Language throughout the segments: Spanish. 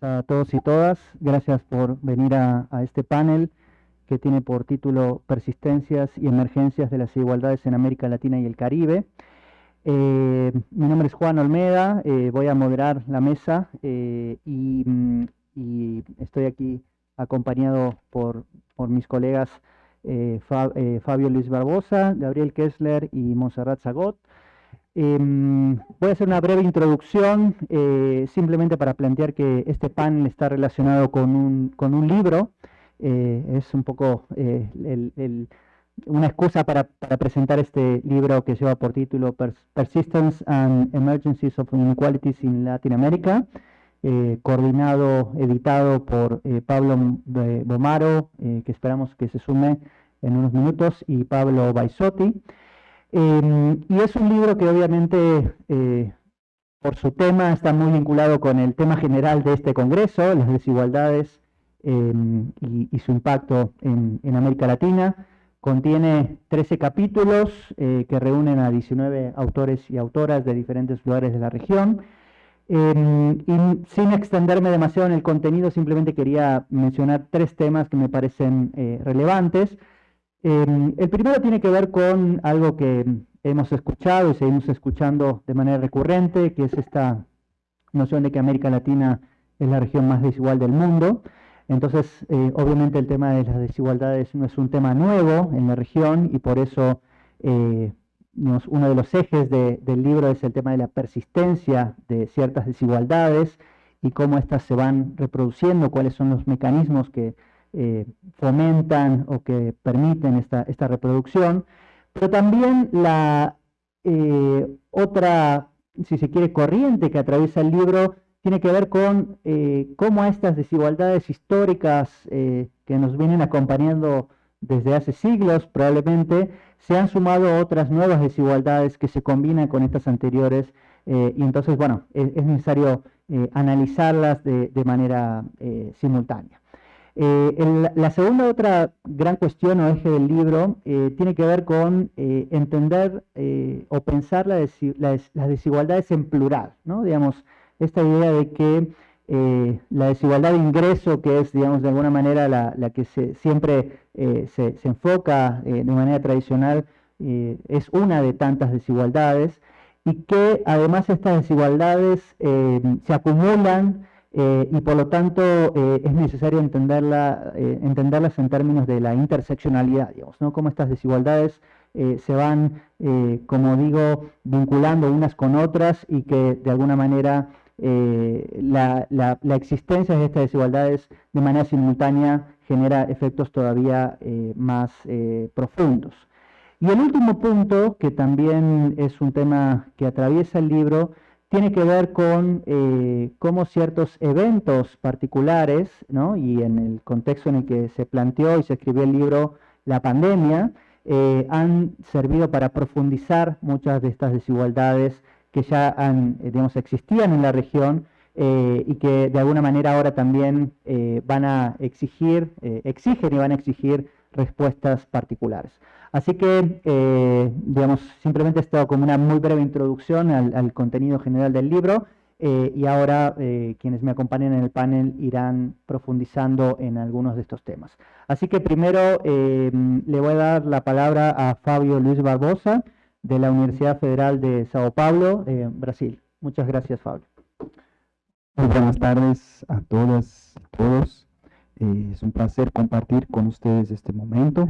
a todos y todas. Gracias por venir a, este panel que tiene por título Persistencias y Emergencias de las Desigualdades en América Latina y el Caribe. Eh, mi nombre es Juan Olmeda, eh, voy a moderar la mesa eh, mm, y, estoy aquí acompañado por mis colegas Fabio Luis Barbosa, Gabriel Kessler y Monserrat Zagot. Em, voy a hacer una breve introducción, eh, simplemente para plantear que este panel está relacionado con un, con un libro. Eh, es un poco eh, una excusa para, presentar este libro que lleva por título Persistence and Emergencies of Inequalities in Latin America, coordinado, editado por Pablo Bomaro, que esperamos que se sume en unos minutos, y Pablo Baisotti. Em, y es un libro que obviamente eh, por su tema está muy vinculado con el tema general de este congreso, las desigualdades em, y, su impacto en, América Latina. Contiene 13 capítulos eh, que reúnen a 19 autores y autoras de diferentes lugares de la región. Em, y sin extenderme demasiado en el contenido, simplemente quería mencionar tres temas que me parecen eh, relevantes. Em, el primero tiene que ver con algo que hemos escuchado y seguimos escuchando de manera recurrente, que es esta noción de que América Latina es la región más desigual del mundo. Entonces, eh, obviamente el tema de las desigualdades no es un tema nuevo en la región y por eso eh, uno de los ejes del libro es el tema de la persistencia de ciertas desigualdades y cómo éstas se van reproduciendo, cuáles son los mecanismos que eh, fomentan o que permiten esta, esta reproducción, pero también la eh, otra, si se quiere, corriente que atraviesa el libro tiene que ver con eh, cómo estas desigualdades históricas que nos vienen acompañando desde hace siglos probablemente, se han sumado otras nuevas desigualdades que se combinan con estas anteriores y entonces, bueno, es, necesario analizarlas de, de manera simultánea. Eh, la segunda otra gran cuestión o eje del libro eh, tiene que ver con eh, entender o pensar las desigualdades en plural, ¿no? Digamos, esta idea de que la desigualdad de ingreso, que es, digamos, de alguna manera la, que siempre se, se, enfoca de manera tradicional, es una de tantas desigualdades y que además estas desigualdades se acumulan eh, y por lo tanto eh, es necesario entenderla, eh, entenderlas en términos de la interseccionalidad, digamos, ¿no? Cómo estas desigualdades se van, como digo, vinculando unas con otras y que de alguna manera la, la, la, existencia de estas desigualdades de manera simultánea genera efectos todavía más profundos. Y el último punto, que también es un tema que atraviesa el libro, tiene que ver con eh, cómo ciertos eventos particulares, ¿no? y en el contexto en el que se planteó y se escribió el libro La pandemia, eh, han servido para profundizar muchas de estas desigualdades que ya han, eh, digamos, existían en la región y que de alguna manera ahora también van a exigir, exigen y van a exigir respuestas particulares. Así que, eh, digamos, simplemente esto como una muy breve introducción al, contenido general del libro eh, y ahora eh, quienes me acompañan en el panel irán profundizando en algunos de estos temas. Así que primero le voy a dar la palabra a Fabio Luis Barbosa de la Universidad Federal de Sao Paulo, Brasil. Muchas gracias, Fabio. Muy buenas tardes a todas y todos. Es un placer compartir con ustedes este momento.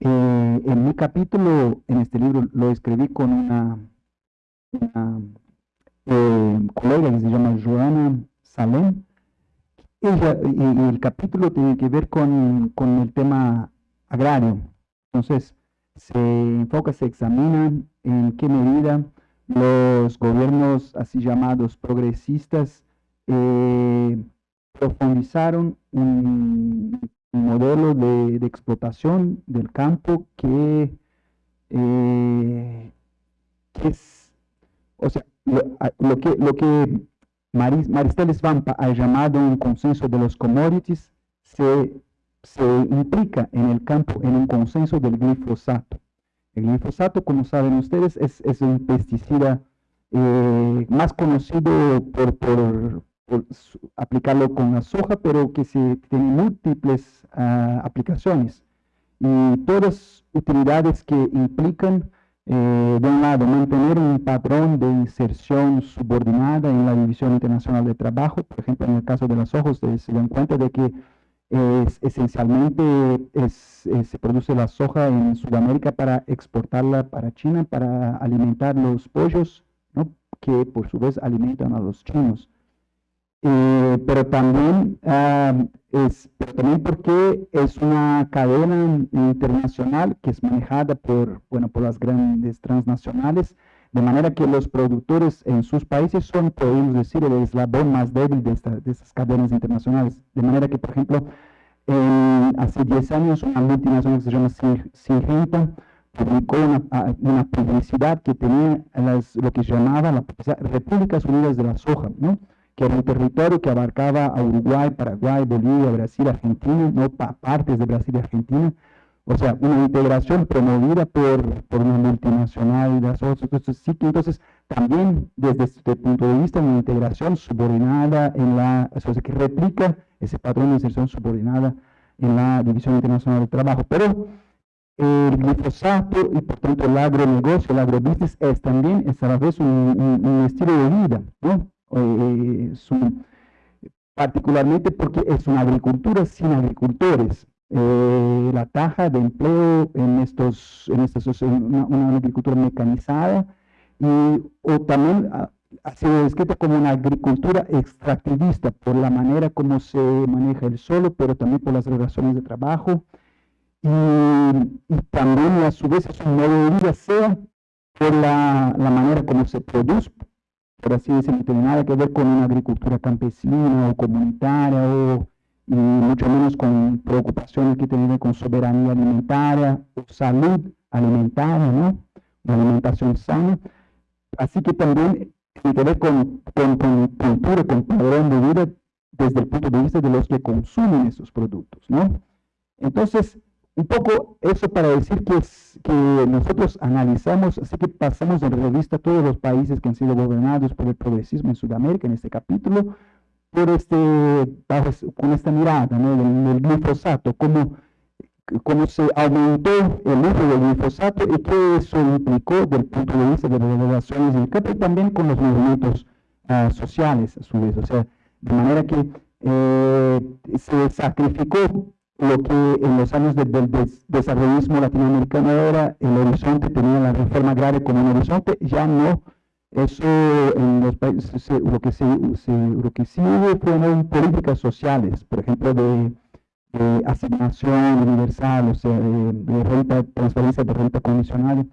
Eh, en mi capítulo, en este libro, lo escribí con una, eh, colega que se llama Joana Salem. y, el capítulo tiene que ver con, con el tema agrario. Entonces, se enfoca, se examina en qué medida los gobiernos así llamados progresistas eh, profundizaron un, modelo de, explotación del campo que, eh, es, o sea, lo, que, lo que Maristeles Vampa ha llamado un consenso de los commodities se, implica en el campo en un consenso del glifosato. El glifosato, como saben ustedes, es, un pesticida eh, más conocido por, aplicarlo con la soja, pero que se tiene múltiples ah, aplicaciones y todas utilidades que implican, eh, de un lado, mantener un patrón de inserción subordinada en la División Internacional de Trabajo, por ejemplo, en el caso de los ojos, se dan cuenta de que es, esencialmente se produce la soja en Sudamérica para exportarla para China, para alimentar los pollos, que por su vez alimentan a los chinos. Eh, pero también es pero también porque es una cadena internacional que es manejada por bueno por las grandes transnacionales de manera que los productores en sus países son podemos decir el eslabón más débil de, esta, de estas cadenas internacionales de manera que por ejemplo hace 10 años una multinacional que se llama Syngenta publicó una, una, publicidad que tenía las, lo que llamaba la Repúblicas Unidas de la Soja, ¿no? Que era un territorio que abarcaba a Uruguay, Paraguay, Bolivia, Brasil, Argentina, no partes de Brasil y Argentina, o sea, una integración promovida por, por una multinacional de entonces, sí que entonces también desde este punto de vista una integración subordinada en la, o sea, que replica ese patrón de inserción subordinada en la División Internacional del Trabajo, pero el glifosato y por tanto el agronegocio, el agrobusiness es también es a la vez un, un estilo de vida, ¿no? Eh, particularmente porque es una agricultura sin agricultores. Eh, la taja de empleo en estos, en estos una, agricultura mecanizada y o también ha, sido descrita como una agricultura extractivista por la manera como se maneja el suelo, pero también por las relaciones de trabajo y, y también a su vez es un modo de vida sea por la, la manera como se produce, por así decirlo, no tiene nada que ver con una agricultura campesina o comunitaria o y mucho menos con preocupaciones que tienen con soberanía alimentaria o salud alimentaria, ¿no? Una alimentación sana. Así que también tiene que ver con, con, con cultura, con padrón de vida desde el punto de vista de los que consumen esos productos, ¿no? Entonces, un poco eso para decir que, que nosotros analizamos, así que pasamos en revista todos los países que han sido gobernados por el progresismo en Sudamérica en este capítulo, por este, con esta mirada ¿no? del, glifosato, cómo, cómo se aumentó el uso del glifosato y qué eso implicó del punto de vista de las relaciones del campo y también con los movimientos uh, sociales a su vez, o sea, de manera que eh, se sacrificó lo que en los años del, desarrollismo latinoamericano era el horizonte, tenía la reforma agraria como un horizonte, ya no. Eso en los países, lo, que se, lo que sí hubo fueron políticas sociales, por ejemplo, de, asignación universal, o sea, de, renta, transferencia de renta condicional.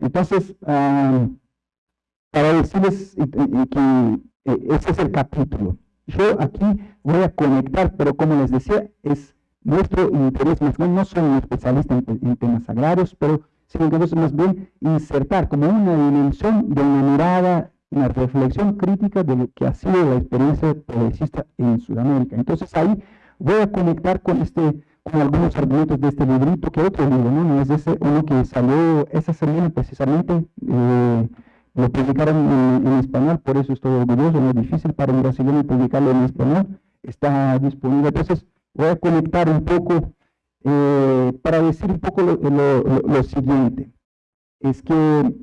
Entonces, para decirles que eh, ese es el capítulo. Yo aquí voy a conectar, pero como les decía, es nuestro interés más bien no soy un especialista en, temas agrarios, pero sino que es más bien insertar como una dimensión de una una reflexión crítica de lo que ha sido la experiencia progresista en Sudamérica. Entonces ahí voy a conectar con este con algunos argumentos de este librito, que otro libro, ¿no? no es ese uno que salió esa semana precisamente, eh, lo publicaron en, en, español, por eso estoy orgulloso, no es difícil para un brasileño publicarlo en español, está disponible. Entonces, voy a conectar un poco eh, para decir un poco lo, siguiente. Es que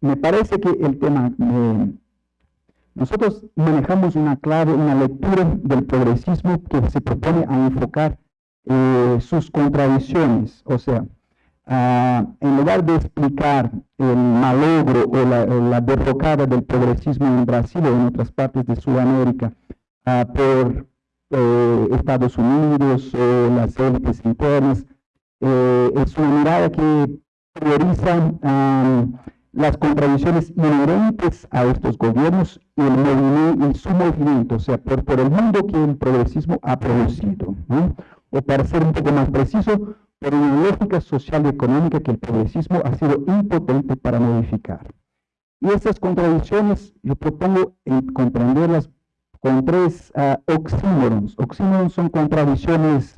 me parece que el tema, nosotros manejamos una clave, una lectura del progresismo que se propone a enfocar eh, sus contradicciones, o sea, en lugar de explicar el malogro o la, la, derrocada del progresismo en Brasil o en otras partes de Sudamérica por eh, Estados Unidos, o las élites internas. Eh, es una mirada que prioriza las contradicciones inherentes a estos gobiernos y el movimiento, su movimiento, o sea, por, por el mundo que el progresismo ha producido. O para ser un poco más preciso, por una lógica social y económica que el progresismo ha sido impotente para modificar. Y estas contradicciones yo propongo comprenderlas con tres uh, oxímorons. Oxímorons son contradicciones,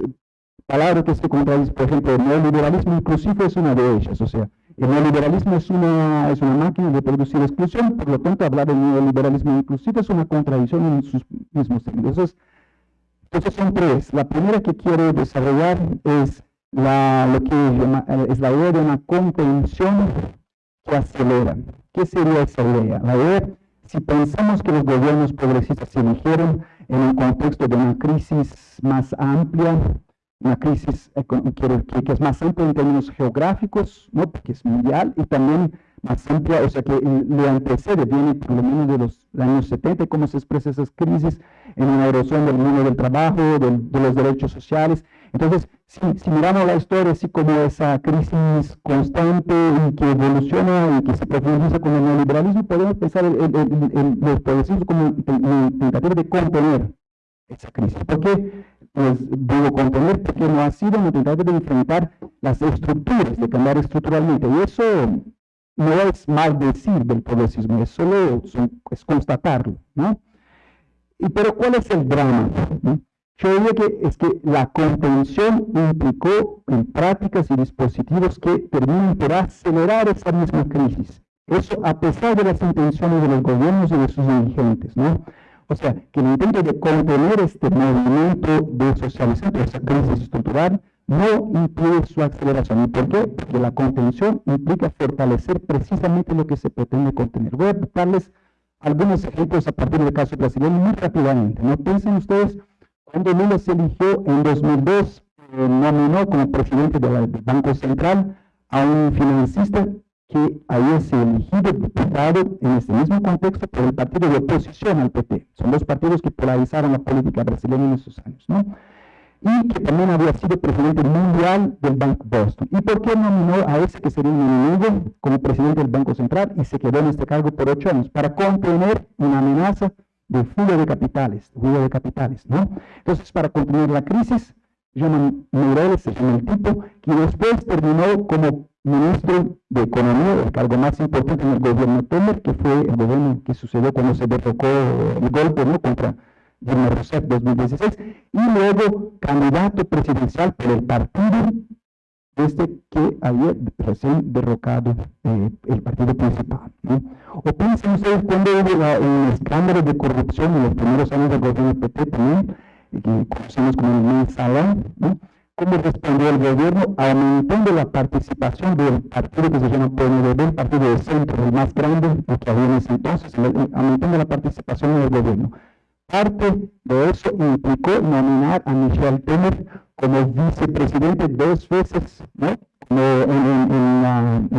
palabras que se contradicen, por ejemplo, el neoliberalismo inclusive es una de ellas, o sea, El neoliberalismo es una, es una máquina de producir exclusión, por lo tanto hablar de neoliberalismo inclusivo es una contradicción en sus mismos términos. Entonces, son tres. La primera que quiero desarrollar es la, lo que es la idea de una contención que acelera. ¿Qué sería esa idea? La idea, si pensamos que los gobiernos progresistas se eligieron en un contexto de una crisis más amplia, una crisis que, es más amplia en términos geográficos, ¿no? porque es mundial, y también más amplia, o sea que le antecede, viene por lo menos de los años 70, cómo se expresa esas crisis en una erosión del mundo del trabajo, de los derechos sociales. Entonces, si, si, miramos la historia así como esa crisis constante y que evoluciona y que se profundiza con el neoliberalismo, podemos pensar en, los progresistas como tentativa de contener esa crisis. ¿Por qué pues, digo contener? Porque no ha sido una tentativa de enfrentar las estructuras, de cambiar estructuralmente. Y eso no es mal decir del progresismo, es solo es constatarlo, ¿no? Y, pero ¿cuál es el drama? Yo diría que es que la contención implicó en prácticas y dispositivos que terminan por acelerar esa misma crisis. Eso a pesar de las intenciones de los gobiernos y de sus dirigentes, ¿no? O sea, que el intento de contener este movimiento de socialización, esa crisis estructural, no impide su aceleración. ¿Y por qué? Porque la contención implica fortalecer precisamente lo que se pretende contener. Voy a darles algunos ejemplos a partir del caso brasileño muy rápidamente. ¿no? Piensen ustedes, cuando Lula se eligió en 2002, eh, nominó como presidente del Banco Central a un financista que había sido elegido diputado en este mismo contexto por el partido de oposición al PT. Son dos partidos que polarizaron la política brasileña en esos años. ¿no? y que también había sido presidente mundial del Banco Boston. ¿Y por qué nominó a ese que sería un enemigo como presidente del Banco Central y se quedó en este cargo por ocho años? Para contener una amenaza de fuga de capitales, fuga de capitales, ¿no? Entonces, para contener la crisis, llaman Meireles, se llama el tipo, que después terminó como ministro de Economía, el cargo más importante en el gobierno Temer, que fue el gobierno que sucedió cuando se derrocó el golpe, ¿no?, contra Dilma Rousseff 2016, y luego candidato presidencial por el partido desde que había recién derrocado eh, el partido principal. ¿no? O piensen ustedes cuando hubo un escándalo de corrupción en los primeros años del gobierno PT también, que conocemos como el mensalón, ¿no? cómo respondió el gobierno aumentando la participación del partido que se llama PNDB, el partido de centro, el más grande, que había en ese entonces, aumentando la participación en el gobierno. Parte de eso implicó nominar a Michel Temer como vicepresidente dos veces, ¿no? En,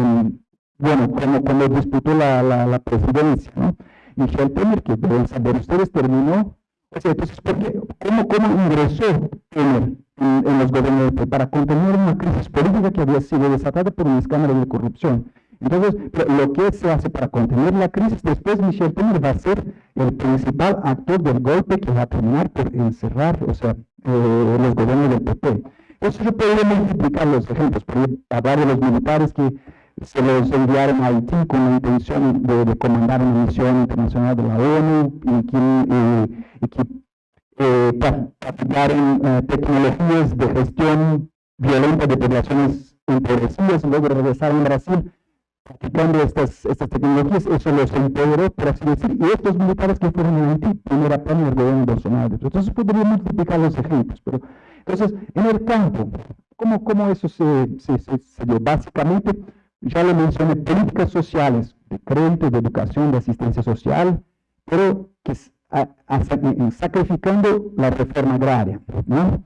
bueno, como cuando disputó la, la, presidencia, ¿no? Michel Temer, que deben saber ustedes, terminó, o entonces, ¿por qué? ¿Cómo, cómo ingresó Temer en los gobiernos para contener una crisis política que había sido desatada por un escándalo de corrupción? Entonces, lo que se hace para contener la crisis, después Michel Temer va a ser el principal actor del golpe que va a terminar por encerrar, o sea, eh, los gobiernos del PP. Eso yo podría multiplicar los ejemplos, podría hablar de los militares que se los enviaron a Haití con la intención de, comandar una misión internacional de la ONU y que, eh, y que eh, practicaron eh, tecnologías de gestión violenta de poblaciones empobrecidas y luego regresaron a Brasil practicando estas, tecnologías, eso los empoderó, por así decir, y estos militares que fueron en Haití, primera plana del gobierno Bolsonaro. Entonces podríamos multiplicar los ejemplos, pero entonces en el campo, ¿cómo, eso se, dio? Básicamente, ya lo mencioné, políticas sociales, de crédito, de educación, de asistencia social, pero que sacrificando la reforma agraria, ¿no?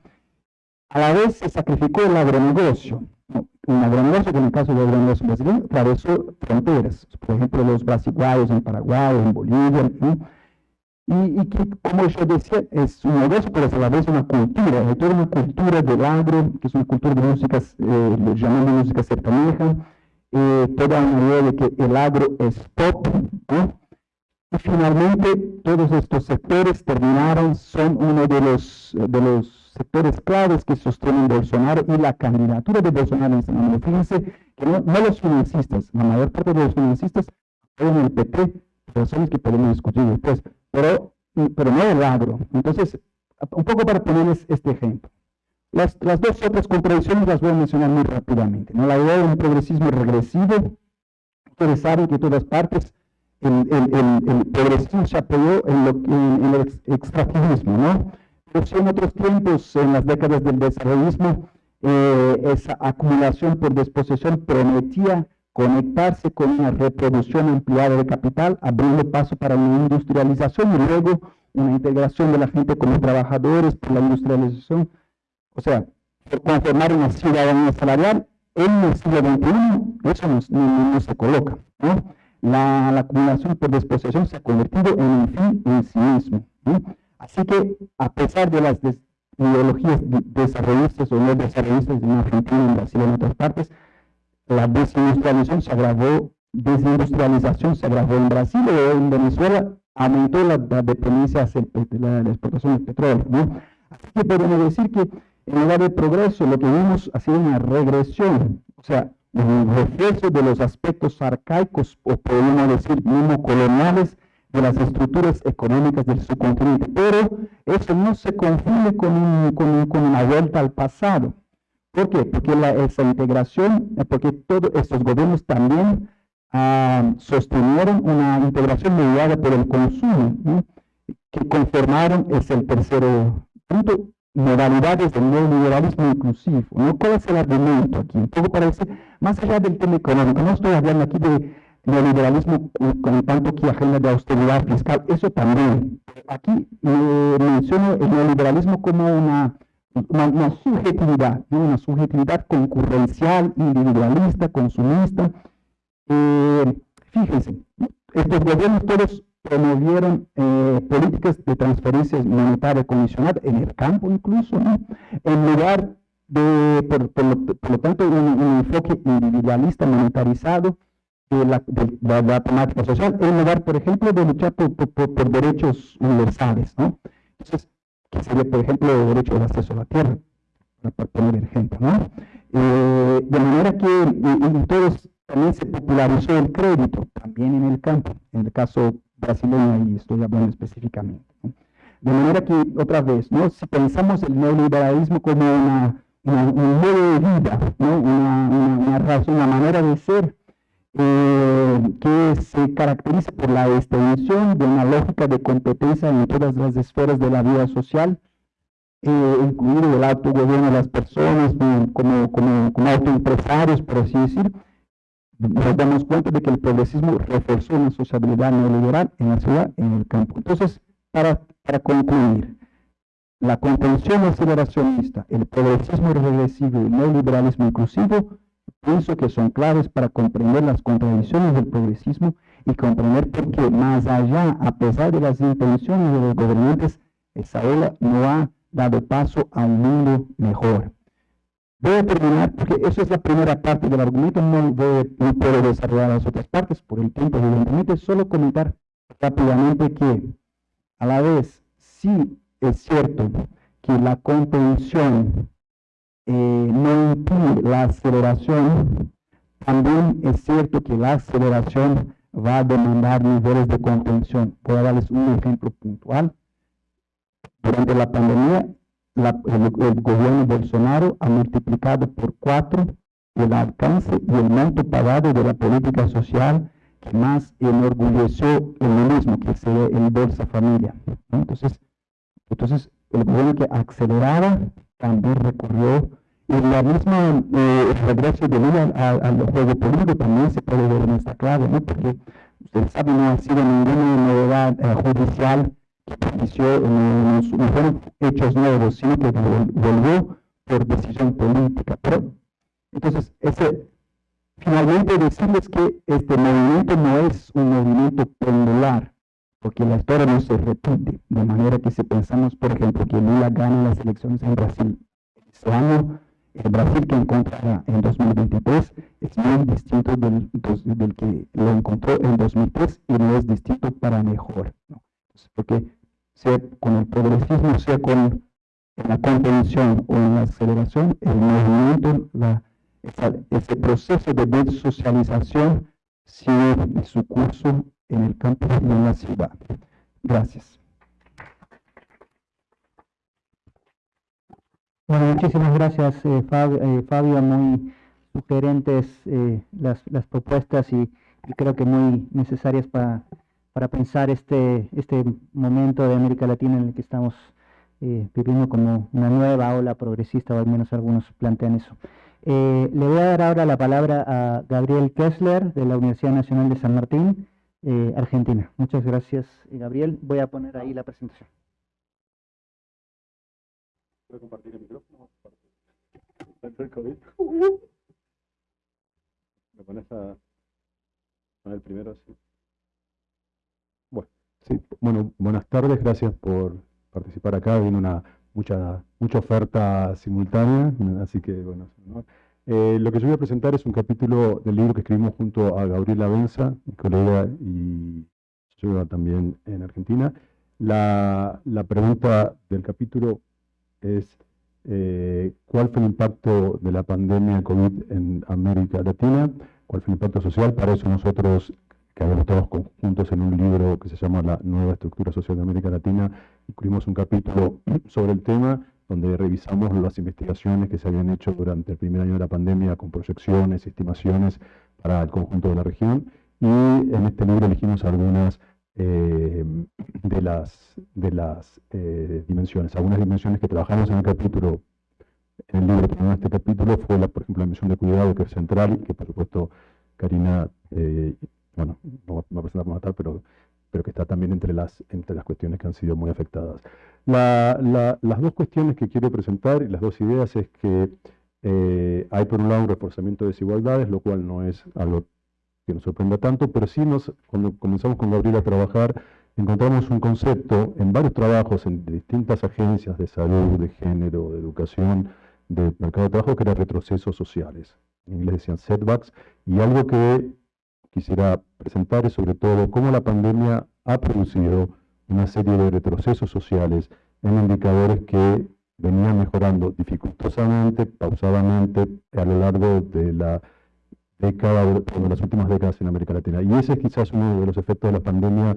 A la vez se sacrificó el agronegocio, un agronegocio que en el caso del agronegocio brasileño atravesó fronteras, por ejemplo los brasiguayos en Paraguay, en Bolivia, y, que como yo decía es un negocio pero a la vez una cultura, hay toda una cultura del agro, que es una cultura de música, eh, llamamos música sertaneja, eh, toda una idea de que el agro es pop, y finalmente todos estos sectores terminaron, son uno de los, de los sectores claves que sostienen Bolsonaro y la candidatura de Bolsonaro en este momento. Fíjense que no, los financistas, la mayor parte de los financistas en el PT, razones que podemos discutir después, pero, pero no el agro. Entonces, un poco para ponerles este ejemplo. Las, las, dos otras contradicciones las voy a mencionar muy rápidamente. ¿no? La idea de un progresismo regresivo, ustedes saben que en todas partes el, el, el, progresismo se apoyó en, lo, en, en el extractivismo, ¿no? En otros tiempos, en las décadas del desarrollismo, eh, esa acumulación por disposición prometía conectarse con una reproducción ampliada de capital, abriendo paso para una industrialización y luego una integración de la gente como trabajadores por la industrialización. O sea, conformar una ciudadanía salarial en el siglo XXI, eso no, se coloca. ¿no? La, la, acumulación por disposición se ha convertido en un fin en sí mismo. Así que, a pesar de las ideologías desarrollistas o no desarrollistas en Argentina, en Brasil en otras partes, la desindustrialización se agravó, desindustrialización se agravó en Brasil o en Venezuela, aumentó la, dependencia hacia la, exportación del petróleo. ¿no? Así que podemos decir que en lugar de progreso, lo que vimos ha sido una regresión, o sea, un reflejo de los aspectos arcaicos, o podemos decir mismo coloniales, de las estructuras económicas del subcontinente. Pero eso no se confunde con, con, con una vuelta al pasado. ¿Por qué? Porque la, esa integración, eh, porque todos estos gobiernos también ah, sostenieron una integración mediada por el consumo, que conformaron, es el tercero punto, modalidades del neoliberalismo inclusivo. ¿no? ¿Cuál es el argumento aquí? Un poco más allá del tema económico, no estoy hablando aquí de neoliberalismo con tanto que agenda de austeridad fiscal, eso también. Aquí menciono el neoliberalismo como una, una, subjetividad, una subjetividad concurrencial, individualista, consumista. Eh, fíjense, estos gobiernos todos promovieron eh, políticas de transferencias monetarias condicionadas en el campo incluso, en lugar de, por, lo, tanto, un enfoque individualista monetarizado, de la, de, la, temática social en lugar, por ejemplo, de luchar por, por, derechos universales, ¿no? Entonces, que sería, por ejemplo, el derecho de acceso a la tierra, para poner ejemplo, ¿no? Eh, de manera que entonces también se popularizó el crédito, también en el campo, en el caso brasileño, y estoy hablando específicamente. ¿no? De manera que, otra vez, ¿no? si pensamos el neoliberalismo como una, una un modo de vida, ¿no? una, una, una, razón, una manera de ser, eh, que se caracteriza por la extensión de una lógica de competencia en todas las esferas de la vida social, eh, incluido el autogobierno de las personas como, como, como autoempresarios, por así decir, nos damos cuenta de que el progresismo reforzó una sociabilidad neoliberal en la ciudad, en el campo. Entonces, para, para concluir, la contención aceleracionista, el progresismo regresivo y el neoliberalismo inclusivo Pienso que son claves para comprender las contradicciones del progresismo y comprender por qué, más allá, a pesar de las intenciones de los gobernantes, esa ola no ha dado paso a un mundo mejor. Voy a terminar, porque eso es la primera parte del argumento, no, voy, no puedo desarrollar las otras partes por el tiempo, evidentemente, solo comentar rápidamente que, a la vez, sí es cierto que la contención eh, no impide la aceleración, también es cierto que la aceleración va a demandar niveles de contención. Voy a darles un ejemplo puntual. Durante la pandemia, el, gobierno Bolsonaro ha multiplicado por cuatro el alcance y el monto pagado de la política social que más enorgulleció el mismo, que sería el Bolsa Familia. Entonces, entonces, el gobierno que aceleraba también recurrió y la misma eh, regreso de vida al juego político también se puede ver en esta clave, ¿no? porque ustedes saben, no ha sido ninguna novedad eh, judicial que propició, no, no, hechos nuevos, sino que volvió por decisión política. Pero, entonces, ese, finalmente decirles que este movimiento no es un movimiento pendular, porque la historia no se repite, de manera que si pensamos, por ejemplo, que Lula gana las elecciones en Brasil ese año, el Brasil que encontrará en 2023 es muy distinto del, del, que lo encontró en 2003 y no es distinto para mejor. ¿no? porque sea con el progresismo, sea con la contención o en la aceleración, el movimiento, la, ese proceso de desocialización sigue su curso en el campo y en la ciudad. Gracias. Bueno, muchísimas gracias eh, eh, Fabio, muy sugerentes eh, las, las, propuestas y, creo que muy necesarias para, para, pensar este, este momento de América Latina en el que estamos viviendo como una nueva ola progresista, o al menos algunos plantean eso. le voy a dar ahora la palabra a Gabriel Kessler de la Universidad Nacional de San Martín, Argentina. Muchas gracias, Gabriel. Voy a poner ahí la presentación. ¿Puedo compartir el micrófono? el COVID? ¿Me pones a el primero? Sí. Bueno, sí. bueno, buenas tardes, gracias por participar acá. Viene una mucha, mucha oferta simultánea, así que bueno, eh, lo que yo voy a presentar es un capítulo del libro que escribimos junto a Gabriela Benza, mi colega y yo también en Argentina. La, pregunta del capítulo es eh, cuál fue el impacto de la pandemia COVID en América Latina, cuál fue el impacto social. Para eso nosotros, que habíamos todos conjuntos en un libro que se llama La nueva estructura social de América Latina, incluimos un capítulo sobre el tema donde revisamos las investigaciones que se habían hecho durante el primer año de la pandemia con proyecciones estimaciones para el conjunto de la región. Y en este libro elegimos algunas eh, de las, de las eh, dimensiones. Algunas dimensiones que trabajamos en el capítulo, en el libro, en este capítulo fue, la, por ejemplo, la dimensión de cuidado, que es central, que por supuesto Karina, eh, bueno, no va a como tal, pero, pero que está también entre las, entre las cuestiones que han sido muy afectadas. La, las dos cuestiones que quiero presentar y las dos ideas es que hay por un lado un reforzamiento de desigualdades, lo cual no es algo que nos sorprenda tanto, pero sí nos, cuando comenzamos con Gabriel a trabajar, encontramos un concepto en varios trabajos en distintas agencias de salud, de género, de educación, de mercado de trabajo, que eran retrocesos sociales. En inglés decían setbacks, y algo que quisiera presentar es sobre todo cómo la pandemia ha producido una serie de retrocesos sociales en indicadores que venían mejorando dificultosamente, pausadamente, a lo largo de la década, las últimas décadas en América Latina. Y ese es quizás uno de los efectos de la pandemia,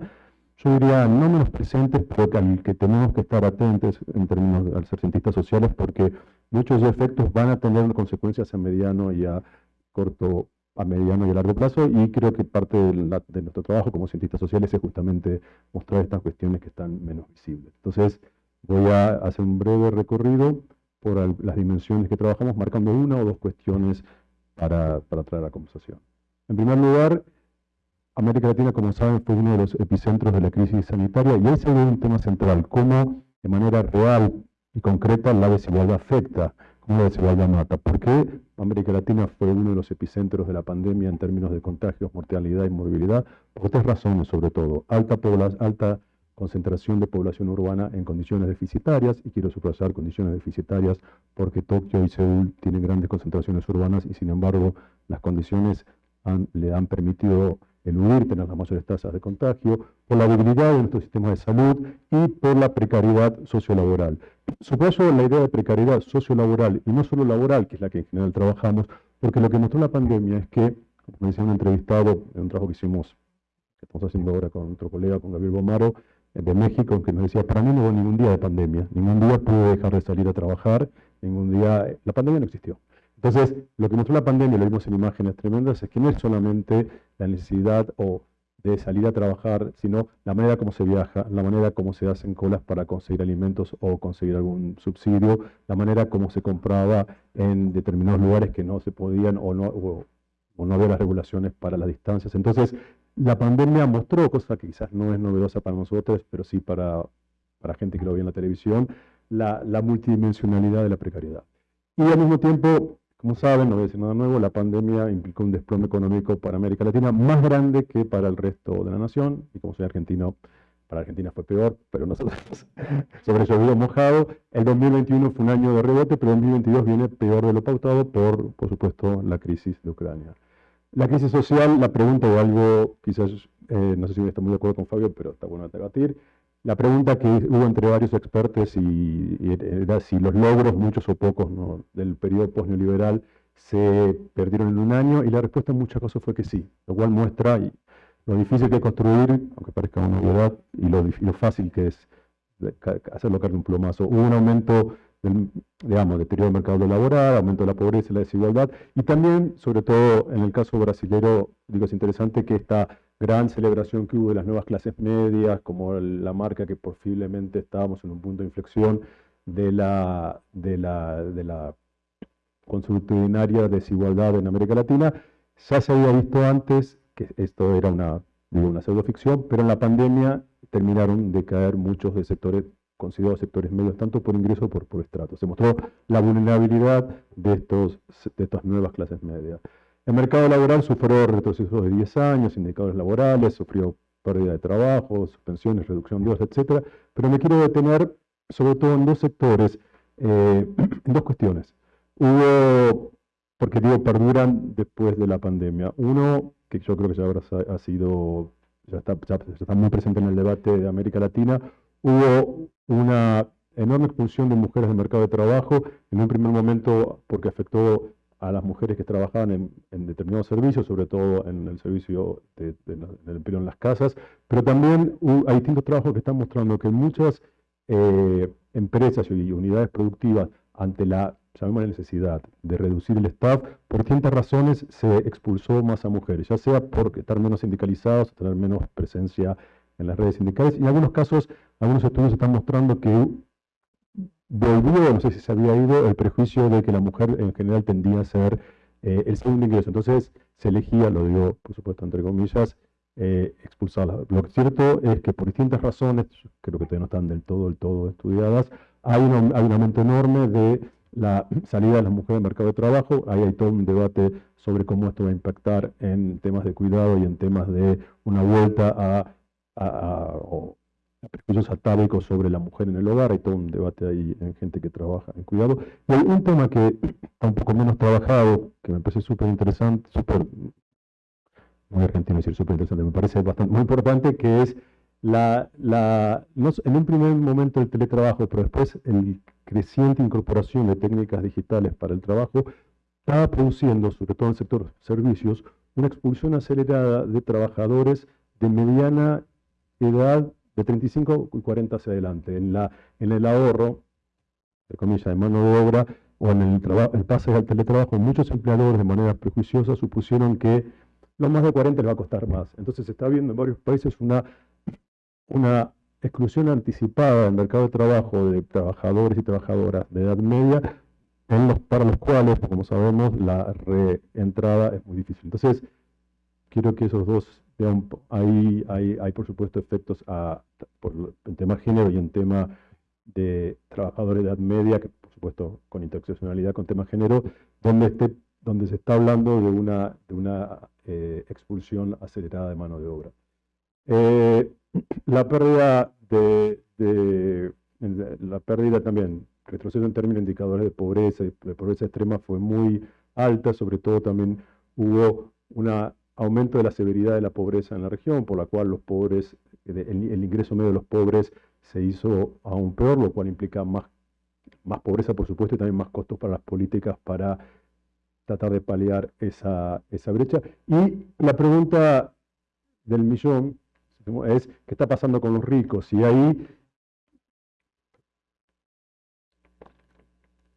yo diría, no menos presentes, pero al que tenemos que estar atentos en términos de ser cientistas sociales, porque muchos efectos van a tener consecuencias a mediano y a corto a mediano y a largo plazo y creo que parte de, nuestro trabajo como cientistas sociales es justamente mostrar estas cuestiones que están menos visibles. Entonces voy a hacer un breve recorrido por las dimensiones que trabajamos, marcando una o dos cuestiones para, para traer la conversación. En primer lugar, América Latina, como saben, fue uno de los epicentros de la crisis sanitaria y ese es un tema central, cómo de manera real y concreta la desigualdad afecta, cómo la desigualdad mata. ¿Por qué América Latina fue uno de los epicentros de la pandemia en términos de contagios, mortalidad y movilidad? Por tres razones sobre todo. Alta, alta concentración de población urbana en condiciones deficitarias, y quiero subrayar condiciones deficitarias porque Tokio y Seúl tienen grandes concentraciones urbanas y sin embargo las condiciones le han permitido eludir tener las mayores tasas de contagio, por la debilidad de nuestro sistema de salud y por la precariedad sociolaboral. Subrayo la idea de precariedad sociolaboral y no solo laboral, que es la que en general trabajamos, porque lo que mostró la pandemia es que, como decía un entrevistado en un trabajo que hicimos, que estamos haciendo ahora con otro colega, con Gabriel Bomaro, de México que nos decía, para mí no hubo ningún día de pandemia, ningún día pude dejar de salir a trabajar, ningún día, la pandemia no existió. Entonces, lo que mostró la pandemia, lo vimos en imágenes tremendas, es que no es solamente la necesidad o de salir a trabajar, sino la manera como se viaja, la manera como se hacen colas para conseguir alimentos o conseguir algún subsidio, la manera como se compraba en determinados lugares que no se podían o no, o no había las regulaciones para las distancias. Entonces, la pandemia mostró, cosa que quizás no es novedosa para nosotros, pero sí para, para gente que lo ve en la televisión, la, multidimensionalidad de la precariedad. Y al mismo tiempo, como saben, no voy a decir nada nuevo, la pandemia implicó un desplome económico para América Latina más grande que para el resto de la nación, y como soy argentino, para Argentina fue peor, pero nosotros sobre llovido mojado. El 2021 fue un año de rebote, pero el 2022 viene peor de lo pautado por, por supuesto, la crisis de Ucrania. La crisis social, la pregunta o algo, quizás, eh, no sé si está muy de acuerdo con Fabio, pero está bueno debatir. La pregunta que hubo entre varios expertos y, era si los logros, muchos o pocos, del periodo post-neoliberal se perdieron en un año, y la respuesta en muchas cosas fue que sí, lo cual muestra lo difícil que es construir, aunque parezca una novedad, y lo, fácil que es hacerlo caer un plumazo. Hubo un aumento digamos, deterioro del mercado laboral, aumento de la pobreza y la desigualdad, y también, sobre todo en el caso brasilero, digo, es interesante que esta gran celebración que hubo de las nuevas clases medias, como la marca que posiblemente estábamos en un punto de inflexión de la, de la, de la consuetudinaria desigualdad en América Latina, ya se había visto antes que esto era una, digo, una pseudoficción, pero en la pandemia terminaron de caer muchos de sectores considerados sectores medios, tanto por ingreso como por, por estrato. Se mostró la vulnerabilidad de, estos, de estas nuevas clases medias. El mercado laboral sufrió retrocesos de 10 años, indicadores laborales, sufrió pérdida de trabajo, suspensiones, reducción de horas, etc. Pero me quiero detener sobre todo en dos sectores, eh, en dos cuestiones. Hubo, porque digo, perduran después de la pandemia. Uno, que yo creo que ya habrá, ha sido, ya está, ya está muy presente en el debate de América Latina, hubo una enorme expulsión de mujeres del mercado de trabajo, en un primer momento porque afectó a las mujeres que trabajaban en, determinados servicios, sobre todo en el servicio de, del empleo en las casas, pero también hay distintos trabajos que están mostrando que muchas eh, empresas y unidades productivas, ante la llamemos necesidad de reducir el staff, por distintas razones se expulsó más a mujeres, ya sea por estar menos sindicalizados, tener menos presencia en las redes sindicales, y en algunos casos, algunos estudios están mostrando que volvió, no sé si se había ido, el prejuicio de que la mujer en general tendía a ser eh, el segundo ingreso. Entonces se elegía, lo digo por supuesto entre comillas, eh, expulsarla. Lo cierto es que por distintas razones, creo que todavía no están del todo, del todo estudiadas, hay un, hay un aumento enorme de la salida de las mujeres del mercado de trabajo. Ahí hay todo un debate sobre cómo esto va a impactar en temas de cuidado y en temas de una vuelta a, a, prejuicios atávicos sobre la mujer en el hogar, hay todo un debate ahí en gente que trabaja en cuidado. Y hay un tema que está un poco menos trabajado, que me parece súper interesante, súper, muy argentino decir súper interesante, me parece bastante muy importante, que es la, la en un primer momento el teletrabajo, pero después el creciente incorporación de técnicas digitales para el trabajo, estaba produciendo, sobre todo en el sector servicios, una expulsión acelerada de trabajadores de mediana edad de 35 y 40 hacia adelante. En, la, en el ahorro, de comillas, de mano de obra, o en el, el pase al teletrabajo, muchos empleadores de manera prejuiciosa supusieron que los más de 40 les va a costar más. Entonces se está viendo en varios países una, una exclusión anticipada del mercado de trabajo de trabajadores y trabajadoras de edad media, en los, para los cuales, como sabemos, la reentrada es muy difícil. Entonces, quiero que esos dos hay, hay, por supuesto efectos en tema género y en tema de trabajadores de edad media, que por supuesto con interseccionalidad con tema género, donde, se está hablando de una, de una eh, expulsión acelerada de mano de obra. Eh, la pérdida la pérdida también, retroceso en términos de indicadores de pobreza de pobreza extrema fue muy alta, sobre todo también hubo una aumento de la severidad de la pobreza en la región, por la cual los pobres, el, ingreso medio de los pobres se hizo aún peor, lo cual implica más, más pobreza, por supuesto, y también más costos para las políticas para tratar de paliar esa, esa brecha. Y la pregunta del millón es, ¿qué está pasando con los ricos? Y ahí,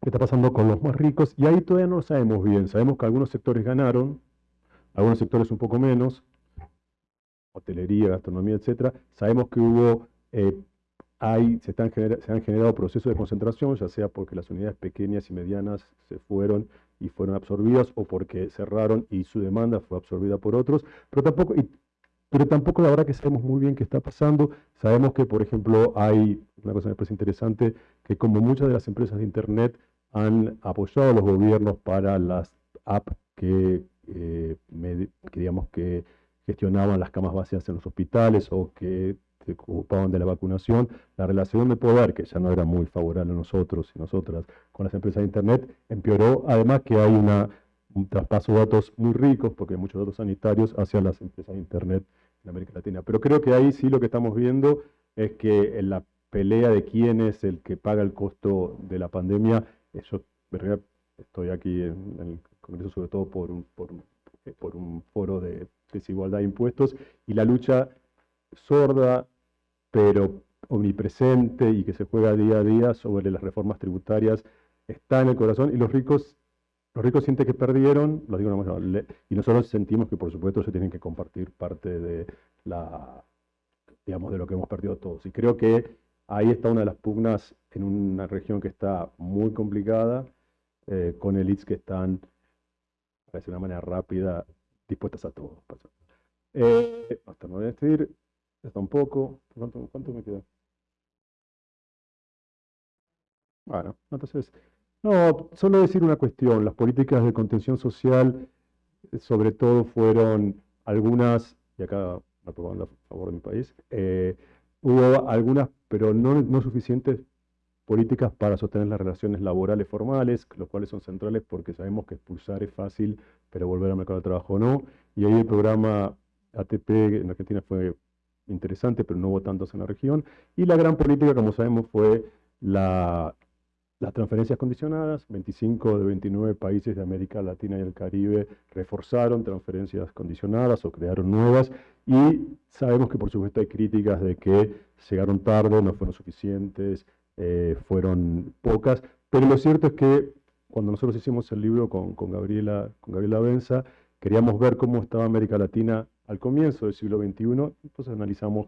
¿qué está pasando con los más ricos? Y ahí todavía no lo sabemos bien. Sabemos que algunos sectores ganaron, algunos sectores un poco menos, hotelería, gastronomía, etcétera. Sabemos que hubo, eh, se, están se han generado procesos de concentración, ya sea porque las unidades pequeñas y medianas se fueron y fueron absorbidas o porque cerraron y su demanda fue absorbida por otros, pero tampoco, pero tampoco la verdad que sabemos muy bien qué está pasando. Sabemos que, por ejemplo, hay una cosa que me parece interesante, que como muchas de las empresas de Internet han apoyado a los gobiernos para las apps que eh, que, digamos, que gestionaban las camas vacías en los hospitales o que se ocupaban de la vacunación, la relación de poder, que ya no era muy favorable a nosotros y nosotras con las empresas de Internet, empeoró, además que hay una, un traspaso de datos muy ricos, porque hay muchos datos sanitarios, hacia las empresas de Internet en América Latina. Pero creo que ahí sí lo que estamos viendo es que en la pelea de quién es el que paga el costo de la pandemia, yo estoy aquí en, en Congreso sobre todo por un, por, eh, por un foro de desigualdad de impuestos y la lucha sorda, pero omnipresente y que se juega día a día sobre las reformas tributarias está en el corazón y los ricos, los ricos sienten que perdieron, lo digo y nosotros sentimos que por supuesto se tienen que compartir parte de la, digamos, de lo que hemos perdido todos. Y creo que ahí está una de las pugnas en una región que está muy complicada, eh, con elites que están, de una manera rápida, dispuestas a todo. Eh, hasta me voy a decir, está un poco, ¿cuánto, cuánto me queda? Bueno, entonces, no, solo decir una cuestión, las políticas de contención social, eh, sobre todo fueron algunas, y acá pongo a favor de mi país, eh, hubo algunas, pero no, no suficientes políticas para sostener las relaciones laborales formales, los cuales son centrales porque sabemos que expulsar es fácil, pero volver al mercado de trabajo no. Y ahí el programa ATP en Argentina fue interesante, pero no hubo tantos en la región. Y la gran política, como sabemos, fue la las transferencias condicionadas, 25 de 29 países de América Latina y el Caribe reforzaron transferencias condicionadas o crearon nuevas y sabemos que por supuesto hay críticas de que llegaron tarde, no fueron suficientes, eh, fueron pocas, pero lo cierto es que cuando nosotros hicimos el libro con, Gabriela, Benza, queríamos ver cómo estaba América Latina al comienzo del siglo XXI, entonces analizamos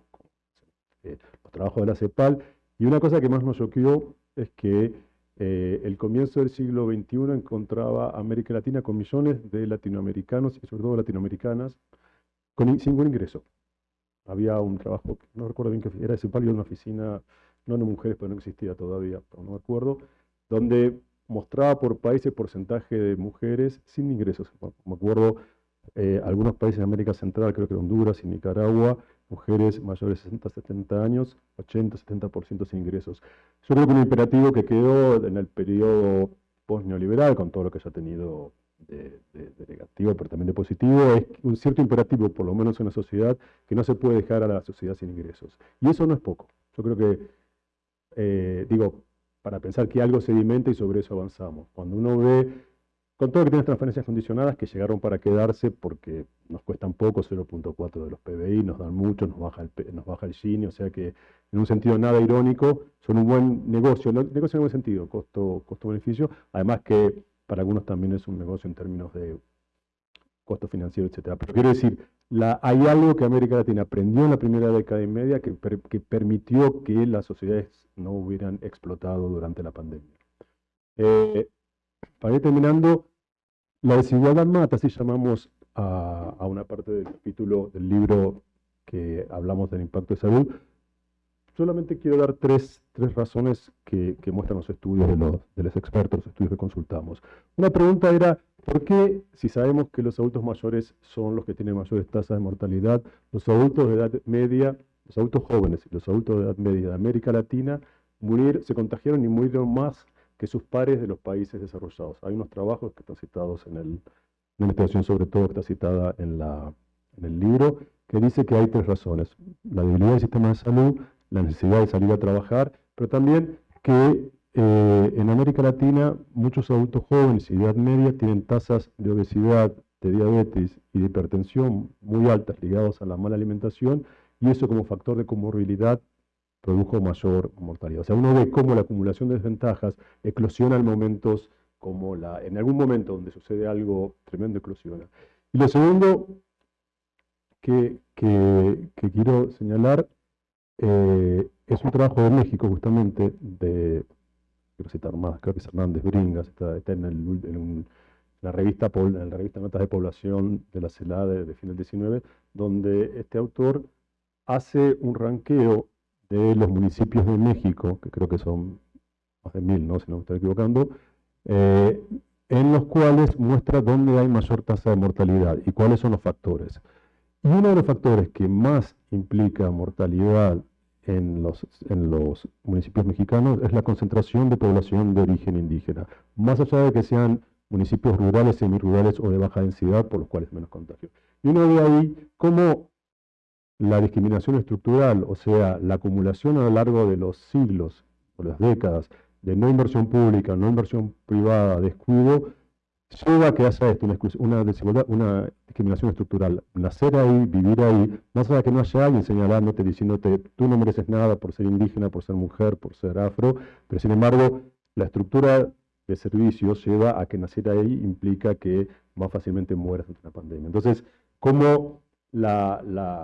eh, los trabajos de la CEPAL. Y una cosa que más nos choqueó es que eh, el comienzo del siglo XXI encontraba América Latina con millones de latinoamericanos y sobre todo latinoamericanas sin ningún ingreso. Había un trabajo, no recuerdo bien qué era, ese palio de una oficina, no de mujeres, pero no existía todavía, pero no me acuerdo, donde mostraba por país el porcentaje de mujeres sin ingresos. Me acuerdo eh, algunos países de América Central, creo que Honduras y Nicaragua, mujeres mayores de 60, 70 años, 80, 70% sin ingresos. Yo creo que un imperativo que quedó en el periodo post-neoliberal, con todo lo que se ha tenido de, negativo, pero también de positivo, es un cierto imperativo, por lo menos en la sociedad, que no se puede dejar a la sociedad sin ingresos. Y eso no es poco. Yo creo que, eh, digo, para pensar que algo sedimenta y sobre eso avanzamos. Cuando uno ve con todo que tiene transferencias condicionadas que llegaron para quedarse porque nos cuestan poco, 0.4 de los PBI, nos dan mucho, nos baja el, nos baja el Gini, o sea que en un sentido nada irónico, son un buen negocio, negocio en buen sentido, costo, costo-beneficio, además que para algunos también es un negocio en términos de costo financiero, etc. Pero quiero decir, hay algo que América Latina aprendió en la primera década y media que, que permitió que las sociedades no hubieran explotado durante la pandemia. Eh, para ir terminando, la desigualdad mata, así llamamos a, una parte del capítulo del libro que hablamos del impacto de salud. Solamente quiero dar tres, tres razones que, muestran los estudios de los, de los expertos, los estudios que consultamos. Una pregunta era, ¿por qué, si sabemos que los adultos mayores son los que tienen mayores tasas de mortalidad, los adultos de edad media, los adultos jóvenes y los adultos de edad media de América Latina se contagiaron y murieron más que sus pares de los países desarrollados. Hay unos trabajos que están citados en el, una investigación sobre todo que está citada en, la, en el libro, que dice que hay tres razones. La debilidad del sistema de salud, la necesidad de salir a trabajar, pero también que eh, en América Latina muchos adultos jóvenes y de edad media tienen tasas de obesidad, de diabetes y de hipertensión muy altas ligados a la mala alimentación y eso como factor de comorbilidad produjo mayor mortalidad. O sea, uno ve cómo la acumulación de desventajas eclosiona en momentos como la, en algún momento donde sucede algo tremendo eclosiona. Y lo segundo que, quiero señalar eh, es un trabajo de México justamente, de, quiero citar más, creo que es Hernández Bringas, está, en, la revista, en la revista Notas de Población de la CELA de, de fin del 19, donde este autor hace un ranqueo de los municipios de México, que creo que son más de mil, ¿no? si no me estoy equivocando, eh, en los cuales muestra dónde hay mayor tasa de mortalidad y cuáles son los factores. Y uno de los factores que más implica mortalidad en los, en los municipios mexicanos es la concentración de población de origen indígena, más allá de que sean municipios rurales, semirurales o de baja densidad, por los cuales menos contagio. Y uno ve ahí cómo la discriminación estructural, o sea, la acumulación a lo largo de los siglos o las décadas de no inversión pública, no inversión privada, descuido, lleva a que haya esto, una, desigualdad, una discriminación estructural. Nacer ahí, vivir ahí, más allá de que no haya alguien señalándote, diciéndote, tú no mereces nada por ser indígena, por ser mujer, por ser afro, pero sin embargo, la estructura de servicios lleva a que nacer ahí implica que más fácilmente mueras ante una pandemia. Entonces, como la,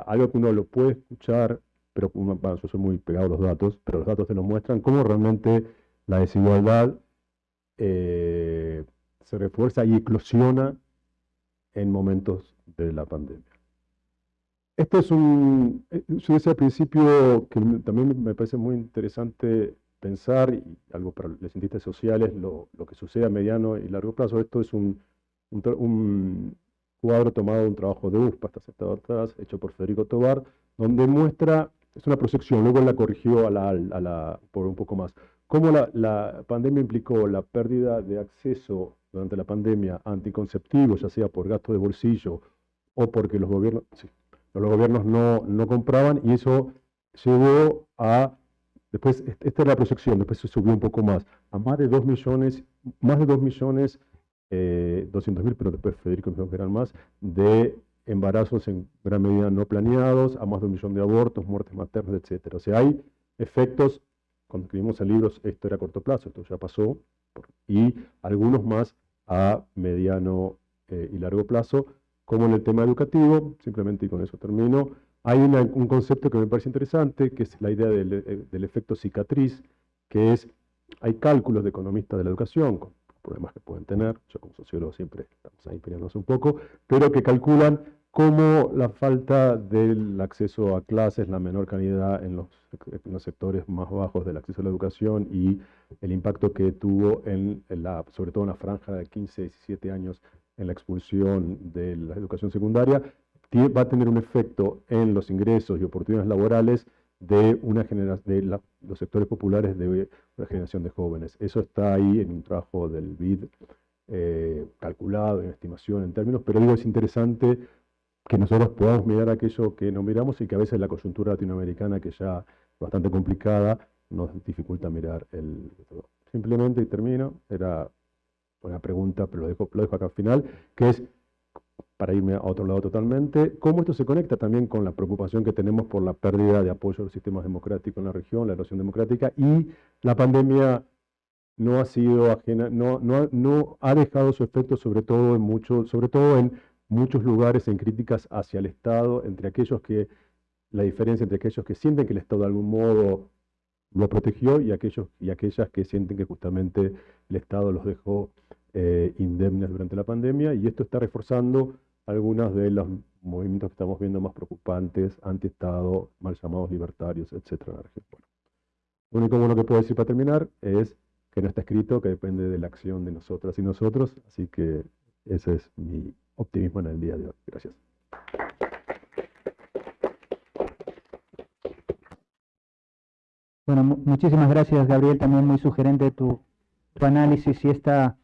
algo que uno lo puede escuchar, pero yo soy muy pegado a los datos, pero los datos te lo muestran, cómo realmente la desigualdad eh, se refuerza y eclosiona en momentos de la pandemia. Esto es un, yo decía al principio que también me parece muy interesante pensar, y algo para los cientistas sociales, lo, lo que sucede a mediano y largo plazo. Esto es un, un, cuadro tomado de un trabajo de USPA, está sentado atrás, hecho por Federico Tobar, donde muestra, es una proyección, luego la corrigió a la, a la, por un poco más, cómo la, la pandemia implicó la pérdida de acceso durante la pandemia anticonceptivos, ya sea por gasto de bolsillo o porque los gobiernos, los gobiernos no, no compraban, y eso llevó a Después, esta es la proyección, después se subió un poco más, a más de 2 millones, más de 2 millones, eh, 200 mil, pero después Federico me dijo que eran más, de embarazos en gran medida no planeados, a más de un millón de abortos, muertes maternas, etc. O sea, hay efectos, cuando escribimos el libro, esto era a corto plazo, esto ya pasó, y algunos más a mediano eh, y largo plazo, como en el tema educativo, simplemente y con eso termino, hay un concepto que me parece interesante, que es la idea eh, del, efecto cicatriz, que es, hay cálculos de economistas de la educación, con problemas que pueden tener, yo como sociólogo siempre estamos ahí peleándonos un poco, pero que calculan cómo la falta del acceso a clases, la menor calidad en los, en los, sectores más bajos del acceso a la educación y el impacto que tuvo, en, la, sobre todo en la franja de 15, 17 años, en la expulsión de la educación secundaria, va a tener un efecto en los ingresos y oportunidades laborales de, una de los sectores populares de una generación de jóvenes. Eso está ahí en un trabajo del BID eh, calculado, en estimación, en términos, pero digo, es interesante que nosotros podamos mirar aquello que no miramos y que a veces la coyuntura latinoamericana, que ya es bastante complicada, nos dificulta mirar el... Simplemente, y termino, era una pregunta, pero lo dejo, lo dejo acá al final, que es para irme a otro lado totalmente, cómo esto se conecta también con la preocupación que tenemos por la pérdida de apoyo a los sistemas democráticos en la región, la erosión democrática, y la pandemia no ha sido ajena, no, no, no ha dejado su efecto sobre todo en muchos, sobre todo en muchos lugares en críticas hacia el Estado, entre aquellos que, la diferencia entre aquellos que sienten que el Estado de algún modo lo protegió y aquellos y aquellas que sienten que justamente el Estado los dejó eh, indemnes durante la pandemia y esto está reforzando algunos de los movimientos que estamos viendo más preocupantes, anti-Estado, mal llamados libertarios, etc. Lo único bueno que puedo decir para terminar es que no está escrito, que depende de la acción de nosotras y nosotros, así que ese es mi optimismo en el día de hoy. Gracias. Bueno, muchísimas gracias, Gabriel. También muy sugerente tu, análisis y esta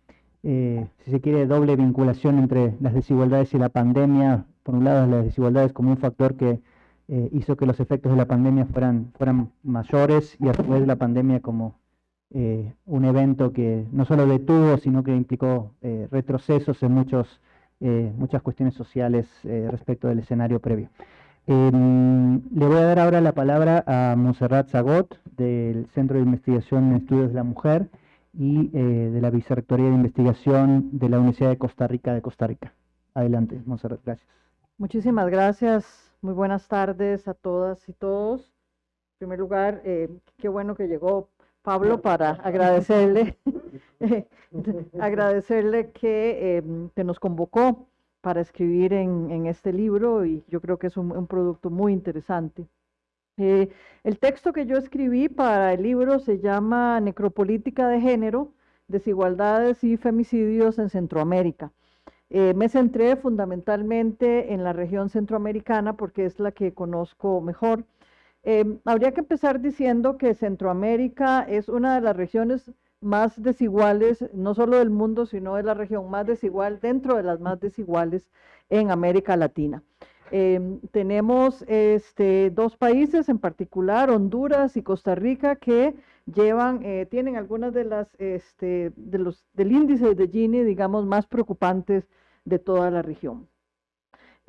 eh, si se quiere, doble vinculación entre las desigualdades y la pandemia. Por un lado, las desigualdades como un factor que eh, hizo que los efectos de la pandemia fueran, fueran mayores y a su vez la pandemia como eh, un evento que no solo detuvo, sino que implicó retrocesos en muchos, muchas cuestiones sociales respecto del escenario previo. Em, le voy a dar ahora la palabra a Monserrat Zagot del Centro de Investigación en Estudios de la Mujer y eh, de la Vicerrectoría de Investigación de la Universidad de Costa Rica de Costa Rica. Adelante, Monserrat, gracias. Muchísimas gracias. Muy buenas tardes a todas y todos. En primer lugar, eh, qué bueno que llegó Pablo para agradecerle, agradecerle que, em, que, nos convocó para escribir en, en, este libro y yo creo que es un, un producto muy interesante. Eh, el texto que yo escribí para el libro se llama Necropolítica de Género, Desigualdades y Femicidios en Centroamérica. Eh, me centré fundamentalmente en la región centroamericana porque es la que conozco mejor. Eh, habría que empezar diciendo que Centroamérica es una de las regiones más desiguales, no solo del mundo, sino de la región más desigual, dentro de las más desiguales en América Latina. Em, tenemos este, dos países en particular, Honduras y Costa Rica, que llevan, eh, tienen algunas de las, este, de los, del índice de Gini, digamos, más preocupantes de toda la región.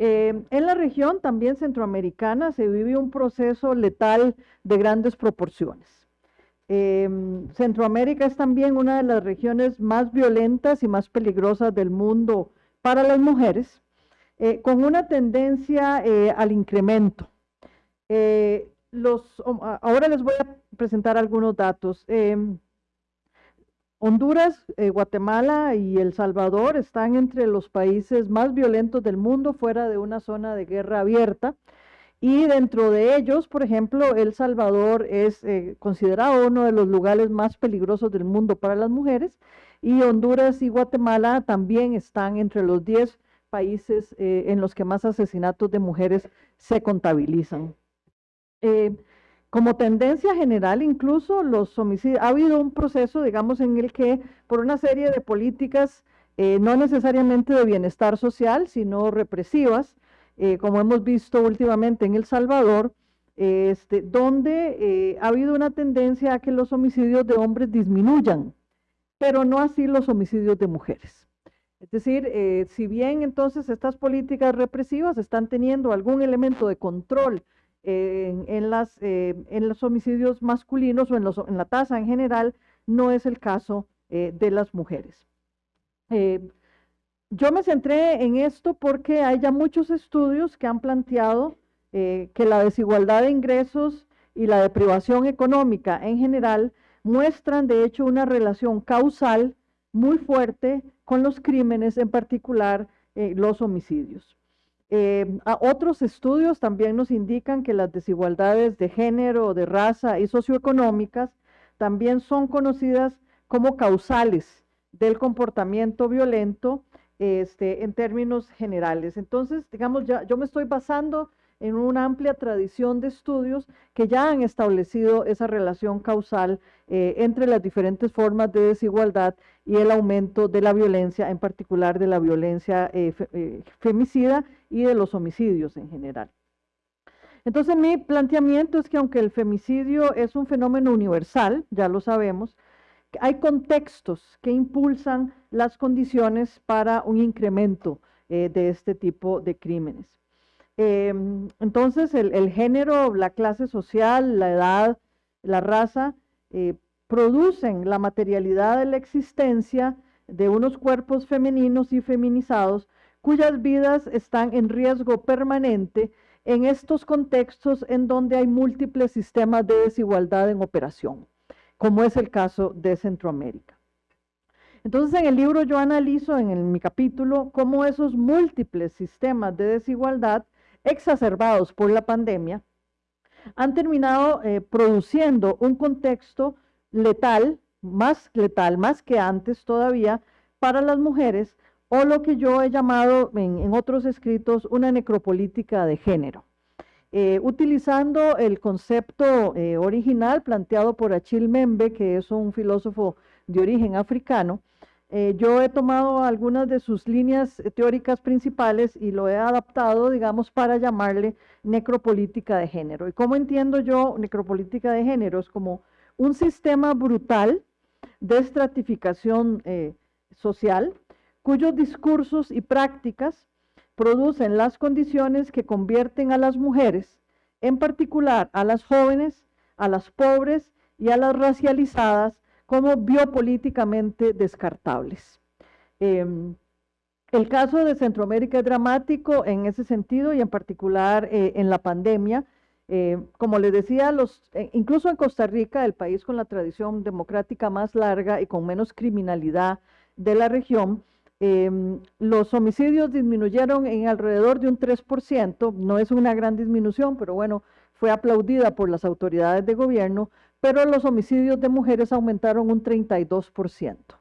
Em, en la región también centroamericana se vive un proceso letal de grandes proporciones. Em, Centroamérica es también una de las regiones más violentas y más peligrosas del mundo para las mujeres. Eh, con una tendencia eh, al incremento. Eh, ahora les voy a presentar algunos datos. Honduras, Guatemala y El Salvador están entre los países más violentos del mundo fuera de una zona de guerra abierta. Y dentro de ellos, por ejemplo, El Salvador es considerado uno de los lugares más peligrosos del mundo para las mujeres. Y Honduras y Guatemala también están entre los 10 países eh, en los que más asesinatos de mujeres se contabilizan. Eh, como tendencia general, incluso los homicidios, ha habido un proceso, digamos, en el que por una serie de políticas, eh, no necesariamente de bienestar social, sino represivas, como hemos visto últimamente en El Salvador, este, donde ha habido una tendencia a que los homicidios de hombres disminuyan, pero no así los homicidios de mujeres. Es decir, eh, si bien entonces estas políticas represivas están teniendo algún elemento de control eh, en, las, eh, en los homicidios masculinos o en, los, en, la tasa en general, no es el caso de las mujeres. yo me centré en esto porque hay ya muchos estudios que han planteado que la desigualdad de ingresos y la deprivación económica en general muestran de hecho una relación causal muy fuerte con los crímenes, en particular eh, los homicidios. Eh, otros estudios también nos indican que las desigualdades de género, de raza y socioeconómicas también son conocidas como causales del comportamiento violento este, en términos generales. Entonces, digamos, ya, yo me estoy basando en una amplia tradición de estudios que ya han establecido esa relación causal eh, entre las diferentes formas de desigualdad y el aumento de la violencia, en particular de la violencia eh, eh, femicida y de los homicidios en general. Entonces mi planteamiento es que aunque el femicidio es un fenómeno universal, ya lo sabemos, hay contextos que impulsan las condiciones para un incremento de este tipo de crímenes. Em, entonces, el, género, la clase social, la edad, la raza, eh, producen la materialidad de la existencia de unos cuerpos femeninos y feminizados cuyas vidas están en riesgo permanente en estos contextos en donde hay múltiples sistemas de desigualdad en operación, como es el caso de Centroamérica. Entonces en el libro yo analizo en mi capítulo cómo esos múltiples sistemas de desigualdad exacerbados por la pandemia, han terminado eh, produciendo un contexto letal, más letal, más que antes todavía, para las mujeres, o lo que yo he llamado en, otros escritos una necropolítica de género. Eh, utilizando el concepto eh, original planteado por Achille Membe, que es un filósofo de origen africano, eh, yo he tomado algunas de sus líneas teóricas principales y lo he adaptado, digamos, para llamarle necropolítica de género. ¿Y cómo entiendo yo necropolítica de género? Es como un sistema brutal de estratificación eh, social cuyos discursos y prácticas producen las condiciones que convierten a las mujeres, en particular a las jóvenes, a las pobres y a las racializadas, como biopolíticamente descartables. Em, el caso de Centroamérica es dramático en ese sentido y en particular eh, en la pandemia. Eh, como les decía, eh, incluso en Costa Rica, el país con la tradición democrática más larga y con menos criminalidad de la región, em, los homicidios disminuyeron en alrededor de un 3%, no es una gran disminución, pero bueno, fue aplaudida por las autoridades de gobierno, pero los homicidios de mujeres aumentaron un 32%.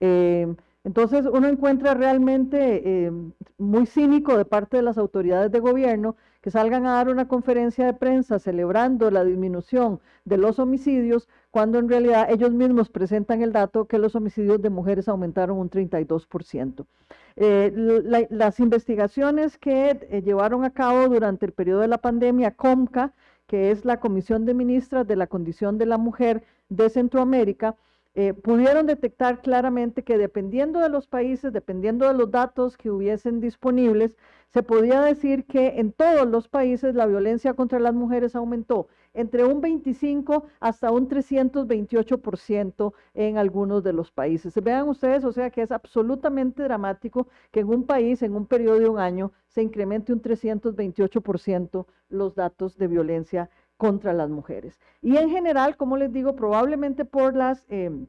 Eh, Entonces uno encuentra realmente eh, muy cínico de parte de las autoridades de gobierno que salgan a dar una conferencia de prensa celebrando la disminución de los homicidios, cuando en realidad ellos mismos presentan el dato que los homicidios de mujeres aumentaron un 32%. Eh, las investigaciones que eh, llevaron a cabo durante el periodo de la pandemia, COMCA, que es la Comisión de Ministras de la Condición de la Mujer de Centroamérica, eh, pudieron detectar claramente que dependiendo de los países, dependiendo de los datos que hubiesen disponibles, se podía decir que en todos los países la violencia contra las mujeres aumentó entre un 25 hasta un 328% en algunos de los países. Vean ustedes, o sea que es absolutamente dramático que en un país, en un periodo de un año, se incremente un 328% los datos de violencia contra las mujeres. Y en general, como les digo, probablemente por las em,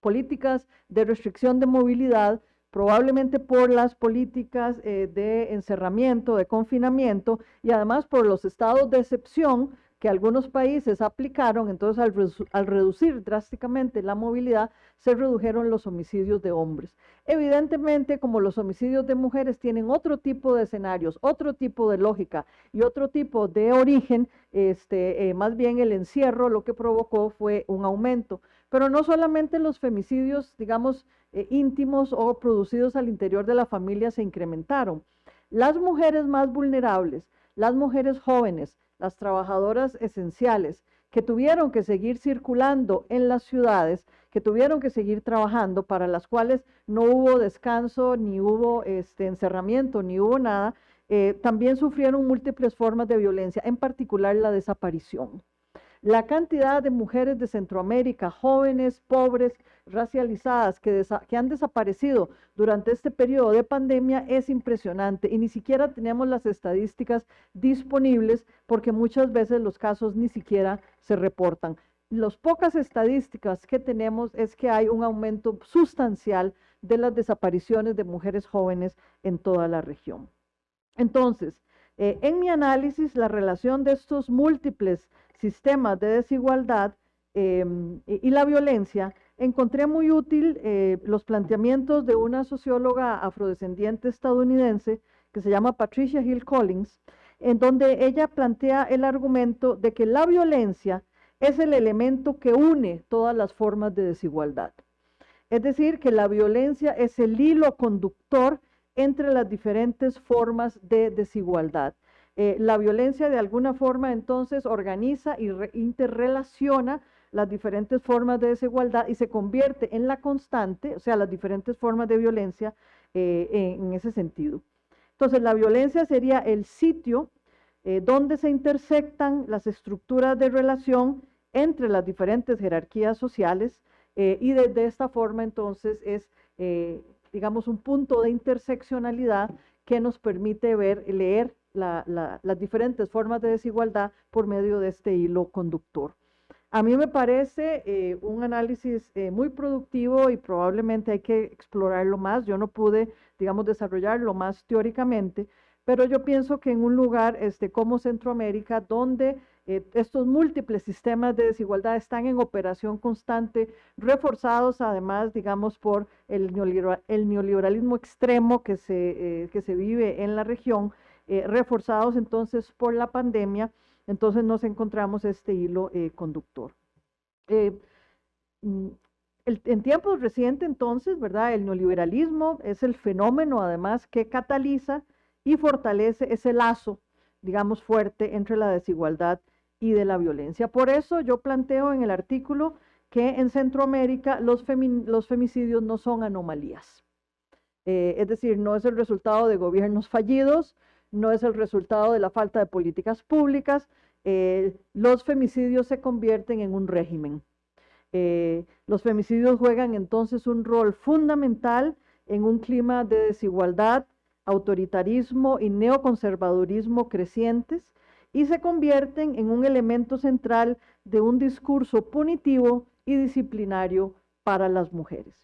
políticas de restricción de movilidad, probablemente por las políticas eh, de encerramiento, de confinamiento y además por los estados de excepción que algunos países aplicaron, entonces al, reducir drásticamente la movilidad, se redujeron los homicidios de hombres. Evidentemente, como los homicidios de mujeres tienen otro tipo de escenarios, otro tipo de lógica y otro tipo de origen, este, eh, más bien el encierro lo que provocó fue un aumento. Pero no solamente los femicidios, digamos, eh, íntimos o producidos al interior de la familia se incrementaron. Las mujeres más vulnerables, las mujeres jóvenes, las trabajadoras esenciales que tuvieron que seguir circulando en las ciudades, que tuvieron que seguir trabajando, para las cuales no hubo descanso, ni hubo este, encerramiento, ni hubo nada, eh, también sufrieron múltiples formas de violencia, en particular la desaparición. La cantidad de mujeres de Centroamérica, jóvenes, pobres, racializadas, que, han desaparecido durante este periodo de pandemia es impresionante y ni siquiera tenemos las estadísticas disponibles porque muchas veces los casos ni siquiera se reportan. Las pocas estadísticas que tenemos es que hay un aumento sustancial de las desapariciones de mujeres jóvenes en toda la región. Entonces, eh, en mi análisis, la relación de estos múltiples sistemas de desigualdad em, y, la violencia, encontré muy útil eh, los planteamientos de una socióloga afrodescendiente estadounidense que se llama Patricia Hill Collins, en donde ella plantea el argumento de que la violencia es el elemento que une todas las formas de desigualdad. Es decir, que la violencia es el hilo conductor entre las diferentes formas de desigualdad. Eh, la violencia de alguna forma entonces organiza y interrelaciona las diferentes formas de desigualdad y se convierte en la constante, o sea, las diferentes formas de violencia eh, en, ese sentido. Entonces, la violencia sería el sitio eh, donde se intersectan las estructuras de relación entre las diferentes jerarquías sociales y de, esta forma entonces es, digamos, un punto de interseccionalidad que nos permite ver, leer las diferentes formas de desigualdad por medio de este hilo conductor. A mí me parece eh, un análisis eh, muy productivo y probablemente hay que explorarlo más. Yo no pude, digamos, desarrollarlo más teóricamente, pero yo pienso que en un lugar este, como Centroamérica, donde eh, estos múltiples sistemas de desigualdad están en operación constante, reforzados además, digamos, por el, neoliberalismo extremo que se, que se vive en la región, eh, reforzados entonces por la pandemia, entonces nos encontramos este hilo eh, conductor. Eh, mm, en tiempos recientes entonces, ¿verdad? El neoliberalismo es el fenómeno además que cataliza y fortalece ese lazo, digamos, fuerte entre la desigualdad y de la violencia. Por eso yo planteo en el artículo que en Centroamérica los, los femicidios no son anomalías. es decir, no es el resultado de gobiernos fallidos, no es el resultado de la falta de políticas públicas. Eh, los femicidios se convierten en un régimen. Eh, los femicidios juegan entonces un rol fundamental en un clima de desigualdad, autoritarismo y neoconservadurismo crecientes y se convierten en un elemento central de un discurso punitivo y disciplinario para las mujeres.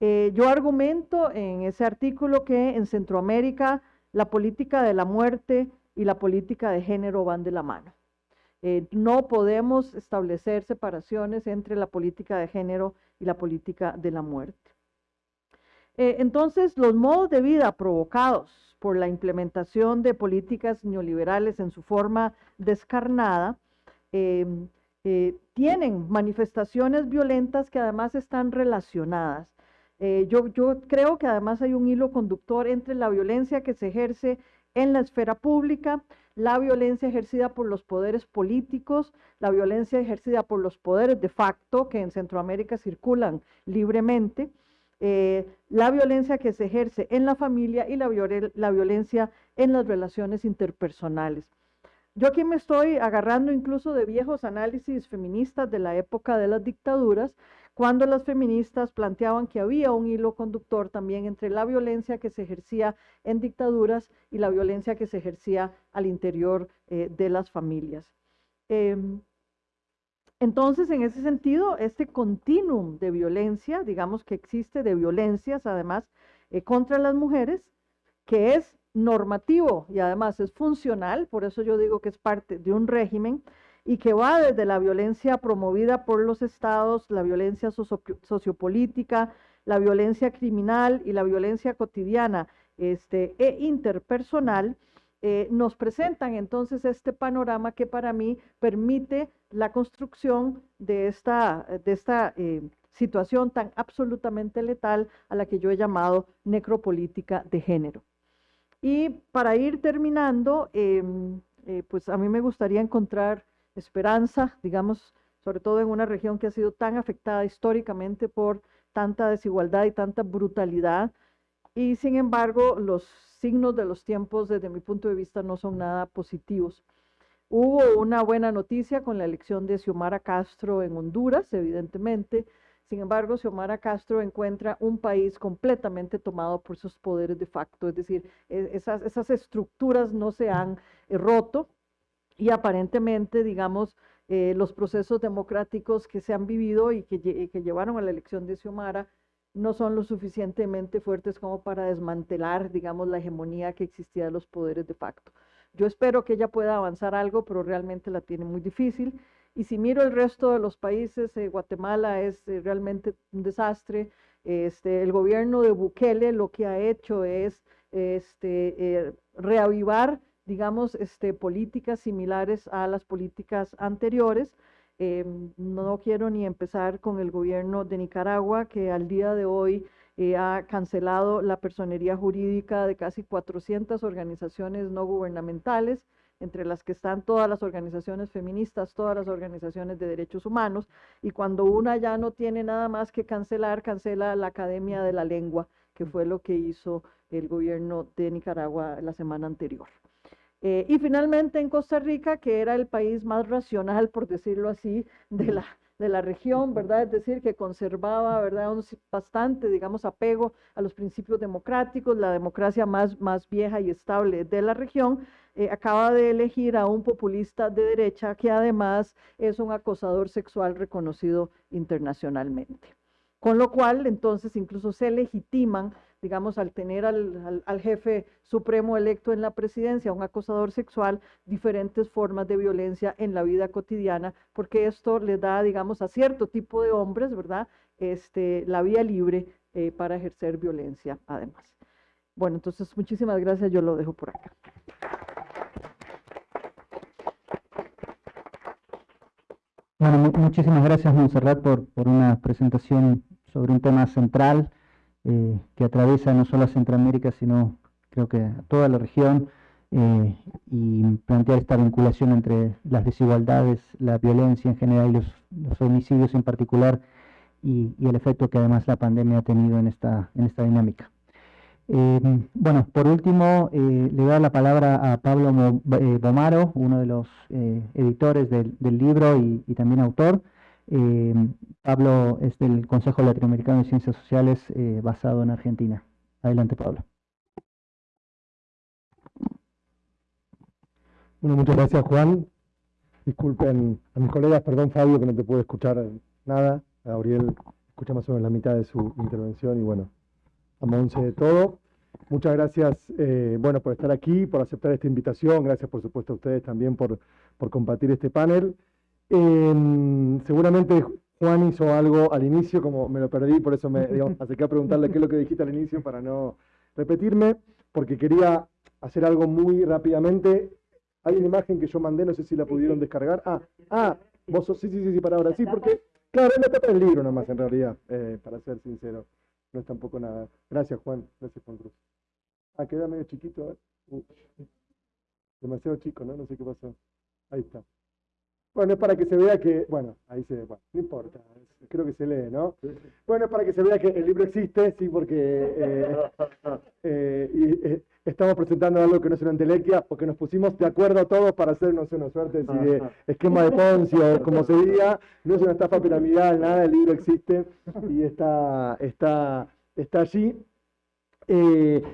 Eh, yo argumento en ese artículo que en Centroamérica la política de la muerte y la política de género van de la mano. Eh, no podemos establecer separaciones entre la política de género y la política de la muerte. Eh, entonces, los modos de vida provocados por la implementación de políticas neoliberales en su forma descarnada eh, tienen manifestaciones violentas que además están relacionadas. Eh, yo, creo que además hay un hilo conductor entre la violencia que se ejerce en la esfera pública, la violencia ejercida por los poderes políticos, la violencia ejercida por los poderes de facto que en Centroamérica circulan libremente, eh, la violencia que se ejerce en la familia y la violencia en las relaciones interpersonales. Yo aquí me estoy agarrando incluso de viejos análisis feministas de la época de las dictaduras, cuando las feministas planteaban que había un hilo conductor también entre la violencia que se ejercía en dictaduras y la violencia que se ejercía al interior eh, de las familias. Em, entonces, en ese sentido, este continuum de violencia, digamos que existe de violencias, además, eh, contra las mujeres, que es normativo y además es funcional, por eso yo digo que es parte de un régimen, y que va desde la violencia promovida por los estados, la violencia sociopolítica, la violencia criminal y la violencia cotidiana este, e interpersonal, eh, nos presentan entonces este panorama que para mí permite la construcción de esta, de esta eh, situación tan absolutamente letal a la que yo he llamado necropolítica de género. Y para ir terminando, em, eh, pues a mí me gustaría encontrar esperanza, digamos, sobre todo en una región que ha sido tan afectada históricamente por tanta desigualdad y tanta brutalidad. Y sin embargo, los signos de los tiempos, desde mi punto de vista, no son nada positivos. Hubo una buena noticia con la elección de Xiomara Castro en Honduras, evidentemente. Sin embargo, Xiomara Castro encuentra un país completamente tomado por sus poderes de facto, es decir, e, esas, esas estructuras no se han eh, roto y aparentemente, digamos, eh, los procesos democráticos que se han vivido y que, que llevaron a la elección de Xiomara no son lo suficientemente fuertes como para desmantelar, digamos, la hegemonía que existía de los poderes de facto. Yo espero que ella pueda avanzar algo, pero realmente la tiene muy difícil. Y si miro el resto de los países, eh, Guatemala es eh, realmente un desastre. Este, el gobierno de Bukele lo que ha hecho es este, reavivar, digamos, este, políticas similares a las políticas anteriores. Em, no quiero ni empezar con el gobierno de Nicaragua, que al día de hoy eh, ha cancelado la personería jurídica de casi 400 organizaciones no gubernamentales, entre las que están todas las organizaciones feministas, todas las organizaciones de derechos humanos, y cuando una ya no tiene nada más que cancelar, cancela la Academia de la Lengua, que fue lo que hizo el gobierno de Nicaragua la semana anterior. Eh, y finalmente en Costa Rica, que era el país más racional, por decirlo así, de la, de la región, ¿verdad? Es decir, que conservaba, ¿verdad? Un bastante, digamos, apego a los principios democráticos, la democracia más, más vieja y estable de la región, eh, acaba de elegir a un populista de derecha que además es un acosador sexual reconocido internacionalmente. Con lo cual, entonces, incluso se legitiman digamos, al tener al, jefe supremo electo en la presidencia, un acosador sexual, diferentes formas de violencia en la vida cotidiana, porque esto le da, digamos, a cierto tipo de hombres, ¿verdad?, este, la vía libre eh, para ejercer violencia, además. Bueno, entonces, muchísimas gracias, yo lo dejo por acá. Bueno, muchísimas gracias, Monserrat, por, por una presentación sobre un tema central eh, que atraviesa no solo a Centroamérica, sino creo que a toda la región, eh, y plantear esta vinculación entre las desigualdades, la violencia en general y los, homicidios en particular, y, el efecto que además la pandemia ha tenido en esta, en esta dinámica. Eh, bueno, por último, le doy la palabra a Pablo Bomaro, uno de los editores del, libro y, también autor. Eh, Pablo es del Consejo Latinoamericano de Ciencias Sociales eh, basado en Argentina. Adelante, Pablo. Bueno, muchas gracias, Juan. Disculpen a mis colegas, perdón, Fabio, que no te pude escuchar nada. Gabriel escucha más o menos la mitad de su intervención y bueno, a Monse de todo. Muchas gracias, eh, bueno, por estar aquí, por aceptar esta invitación. Gracias, por supuesto, a ustedes también por, por compartir este panel. Seguramente Juan hizo algo al inicio, como me lo perdí, por eso me digamos, acerqué a preguntarle qué es lo que dijiste al inicio para no repetirme, porque quería hacer algo muy rápidamente. Hay una imagen que yo mandé, no sé si la pudieron descargar. Ah, ah, vos sos, sí, sí, sí, sí, para ahora, sí, porque, claro, es la tapa del libro nomás, en realidad, eh, para ser sincero. No es tampoco nada. Gracias, Juan. Gracias, Juan Cruz. Ah, queda medio chiquito. Uh, demasiado chico, ¿no? No sé qué pasó. Ahí está. Bueno, es para que se vea que, bueno, ahí se ve, bueno, no importa, creo que se lee, ¿no? Bueno, es para que se vea que el libro existe, sí, porque eh, eh, y, eh, estamos presentando algo que no es una entelequia, porque nos pusimos de acuerdo todos para hacernos una suerte de esquema de Poncio, como se diga, no es una estafa piramidal, nada, el libro existe y está, está, está allí.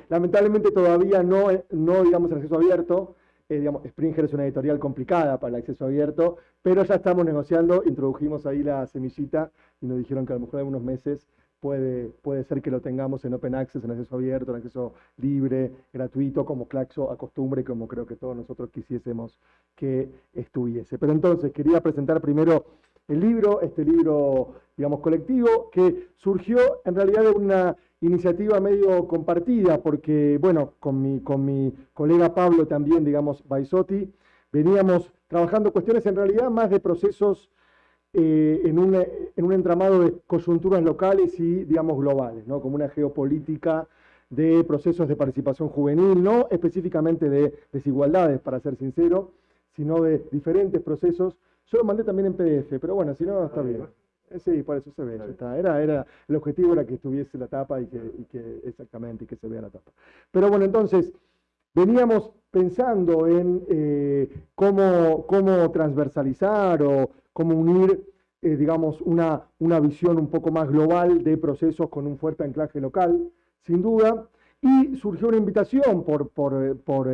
lamentablemente todavía no, no digamos, el acceso abierto, eh, digamos, Springer es una editorial complicada para el acceso abierto, pero ya estamos negociando, introdujimos ahí la semillita y nos dijeron que a lo mejor en unos meses puede, puede ser que lo tengamos en Open Access, en acceso abierto, en acceso libre, gratuito, como Claxo acostumbre como creo que todos nosotros quisiésemos que estuviese. Pero entonces quería presentar primero el libro, este libro, digamos, colectivo, que surgió en realidad de una iniciativa medio compartida, porque, bueno, con mi, con mi colega Pablo también, digamos, Baisotti, veníamos trabajando cuestiones en realidad más de procesos eh, en, un, en, un, entramado de coyunturas locales y, digamos, globales, ¿no? Como una geopolítica de procesos de participación juvenil, no específicamente de desigualdades, para ser sincero, sino de diferentes procesos. Yo lo mandé también en PDF, pero bueno, si no, está bien. Eh, sí, por eso se ve, está. Era, era, el objetivo era que estuviese la tapa y que, y que, exactamente, y que se vea la tapa. Pero bueno, entonces, veníamos pensando en eh, cómo, cómo transversalizar o cómo unir, eh, digamos, una, una visión un poco más global de procesos con un fuerte anclaje local, sin duda, y surgió una invitación por, por, por,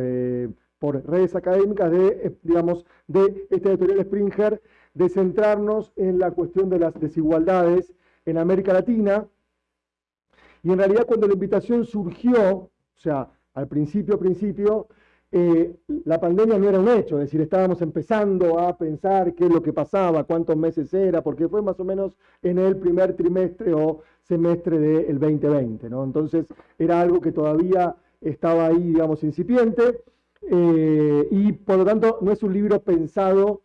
por redes académicas de, digamos, de esta editorial Springer, de centrarnos en la cuestión de las desigualdades en América Latina. Y en realidad cuando la invitación surgió, o sea, al principio, principio, eh, la pandemia no era un hecho, es decir, estábamos empezando a pensar qué es lo que pasaba, cuántos meses era, porque fue más o menos en el primer trimestre o semestre del 2020, ¿no? Entonces era algo que todavía estaba ahí, digamos, incipiente, eh, y por lo tanto no es un libro pensado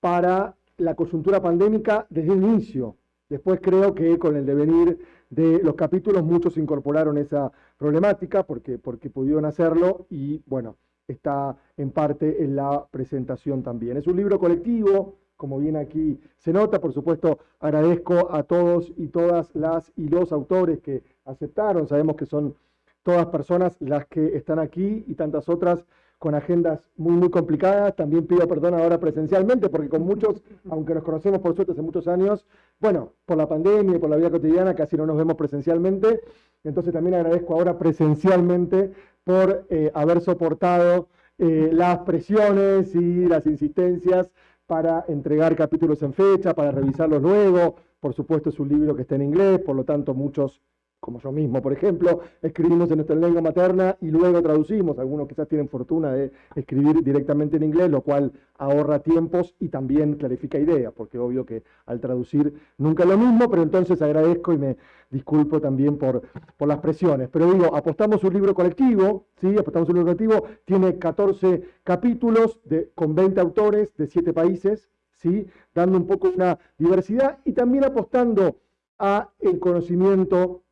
para la coyuntura pandémica desde el inicio. Después creo que con el devenir de los capítulos muchos incorporaron esa problemática porque, porque pudieron hacerlo y bueno, está en parte en la presentación también. Es un libro colectivo, como bien aquí se nota, por supuesto agradezco a todos y todas las y los autores que aceptaron, sabemos que son todas personas las que están aquí y tantas otras con agendas muy, muy complicadas. También pido perdón ahora presencialmente, porque con muchos, aunque nos conocemos por suerte hace muchos años, bueno, por la pandemia y por la vida cotidiana casi no nos vemos presencialmente. Entonces también agradezco ahora presencialmente por eh, haber soportado eh, las presiones y las insistencias para entregar capítulos en fecha, para revisarlos luego. Por supuesto es un libro que está en inglés, por lo tanto muchos como yo mismo, por ejemplo, escribimos en nuestra lengua materna y luego traducimos. Algunos quizás tienen fortuna de escribir directamente en inglés, lo cual ahorra tiempos y también clarifica ideas, porque obvio que al traducir nunca es lo mismo, pero entonces agradezco y me disculpo también por, por las presiones. Pero digo, apostamos un libro colectivo, ¿sí? apostamos un libro colectivo, tiene 14 capítulos con 20 autores de 7 países, ¿sí? dando un poco una diversidad y también apostando a el conocimiento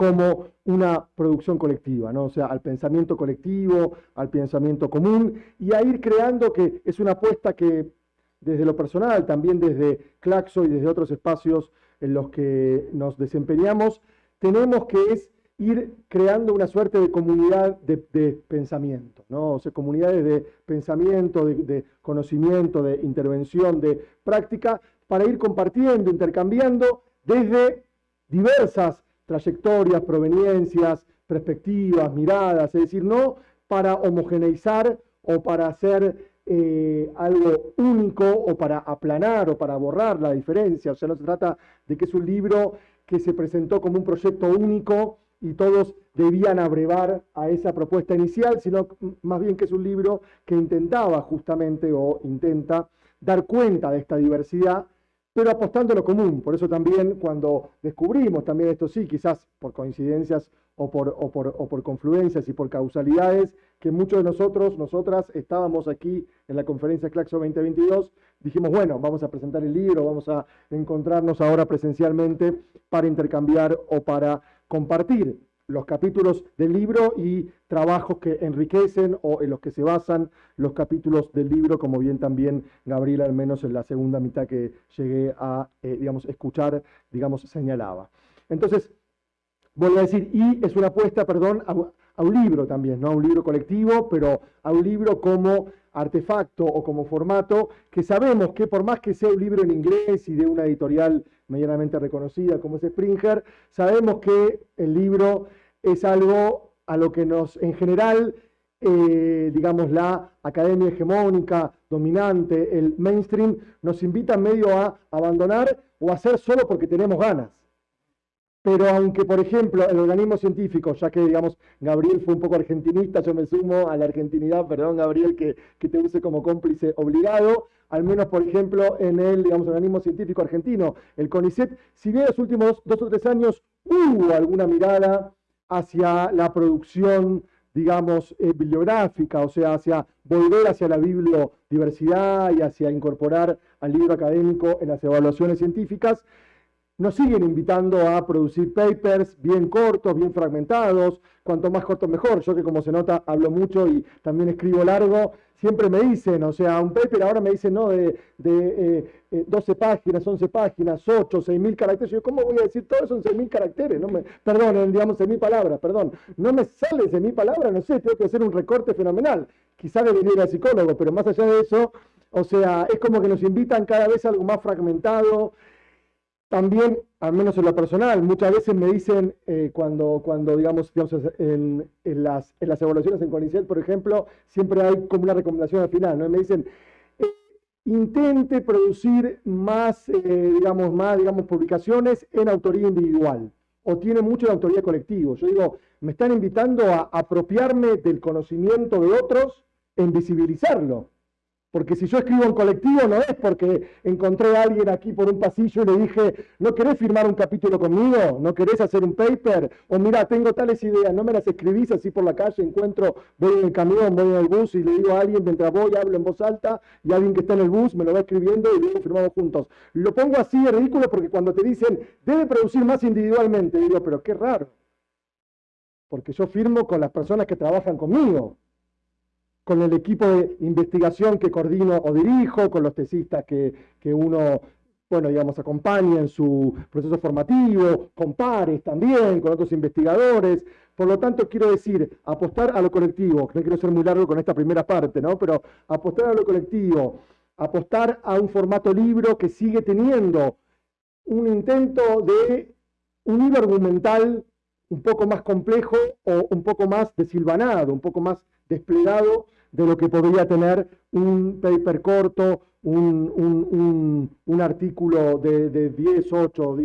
como una producción colectiva, ¿no? o sea, al pensamiento colectivo, al pensamiento común, y a ir creando que es una apuesta que desde lo personal, también desde Claxo y desde otros espacios en los que nos desempeñamos, tenemos que es ir creando una suerte de comunidad de, pensamiento, ¿no? o sea, comunidades de pensamiento, de, de conocimiento, de intervención, de práctica, para ir compartiendo, intercambiando desde diversas trayectorias, proveniencias, perspectivas, miradas, es decir, no para homogeneizar o para hacer eh, algo único o para aplanar o para borrar la diferencia, o sea, no se trata de que es un libro que se presentó como un proyecto único y todos debían abrevar a esa propuesta inicial, sino más bien que es un libro que intentaba justamente o intenta dar cuenta de esta diversidad pero apostando a lo común. Por eso también cuando descubrimos también esto sí, quizás por coincidencias o por, o por, o por confluencias y por causalidades, que muchos de nosotros, nosotras, estábamos aquí en la conferencia Claxo 2022, dijimos, bueno, vamos a presentar el libro, vamos a encontrarnos ahora presencialmente para intercambiar o para compartir los capítulos del libro y trabajos que enriquecen o en los que se basan los capítulos del libro, como bien también Gabriel, al menos en la segunda mitad que llegué a, eh, digamos, escuchar, digamos, señalaba. Entonces, vuelvo a decir, y es una apuesta, perdón, a, un libro también, no a un libro colectivo, pero a un libro como artefacto o como formato, que sabemos que por más que sea un libro en inglés y de una editorial medianamente reconocida como es Springer, sabemos que el libro es algo a lo que nos, en general, eh, digamos, la academia hegemónica, dominante, el mainstream, nos invita medio a abandonar o a hacer solo porque tenemos ganas. Pero aunque, por ejemplo, el organismo científico, ya que, digamos, Gabriel fue un poco argentinista, yo me sumo a la argentinidad, perdón, Gabriel, que, que te use como cómplice obligado, al menos, por ejemplo, en el, digamos, organismo científico argentino, el CONICET, si bien en los últimos dos o tres años hubo alguna mirada hacia la producción, digamos, eh, bibliográfica, o sea, hacia volver hacia la bibliodiversidad y hacia incorporar al libro académico en las evaluaciones científicas, nos siguen invitando a producir papers bien cortos, bien fragmentados, cuanto más cortos mejor. Yo que como se nota hablo mucho y también escribo largo, siempre me dicen, o sea, un paper ahora me dicen, no, de, de 12 eh, eh, páginas, 11 páginas, 8, 6 mil caracteres. Yo, ¿cómo voy a decir todo eso en 6 mil caracteres? No me, perdón, digamos 6 mil palabras, perdón. No me sale 6 mil palabras, no sé, tengo que hacer un recorte fenomenal. Quizá debería ir psicólogo, pero más allá de eso, o sea, es como que nos invitan cada vez a algo más fragmentado, también, al menos en lo personal, muchas veces me dicen eh, cuando, cuando, digamos, las, en las evaluaciones en CONICET, por ejemplo, siempre hay como una recomendación al final, ¿no? me dicen, eh, intente producir más, eh, digamos, más, digamos, publicaciones en autoría individual o tiene mucho de autoría colectiva. Yo digo, me están invitando a apropiarme del conocimiento de otros en visibilizarlo. Porque si yo escribo en colectivo no es porque encontré a alguien aquí por un pasillo y le dije, ¿no querés firmar un capítulo conmigo? ¿No querés hacer un paper? O mira, tengo tales ideas, no me las escribís así por la calle, encuentro, voy en el camión, voy en el bus y le digo a alguien mientras voy, hablo en voz alta y alguien que está en el bus me lo va escribiendo y luego firmamos juntos. Lo pongo así de ridículo porque cuando te dicen, debe producir más individualmente, digo, pero qué raro. Porque yo firmo con las personas que trabajan conmigo con el equipo de investigación que coordino o dirijo, con los tesistas que, uno, bueno, digamos, acompaña en su proceso formativo, con pares también, con otros investigadores. Por lo tanto, quiero decir, apostar a lo colectivo, no quiero ser muy largo con esta primera parte, ¿no? Pero apostar a lo colectivo, apostar a un formato libro que sigue teniendo un intento de un argumental un poco más complejo o un poco más desilvanado, un poco más desplegado de lo que podría tener un paper corto, un, artículo de, 10, 8,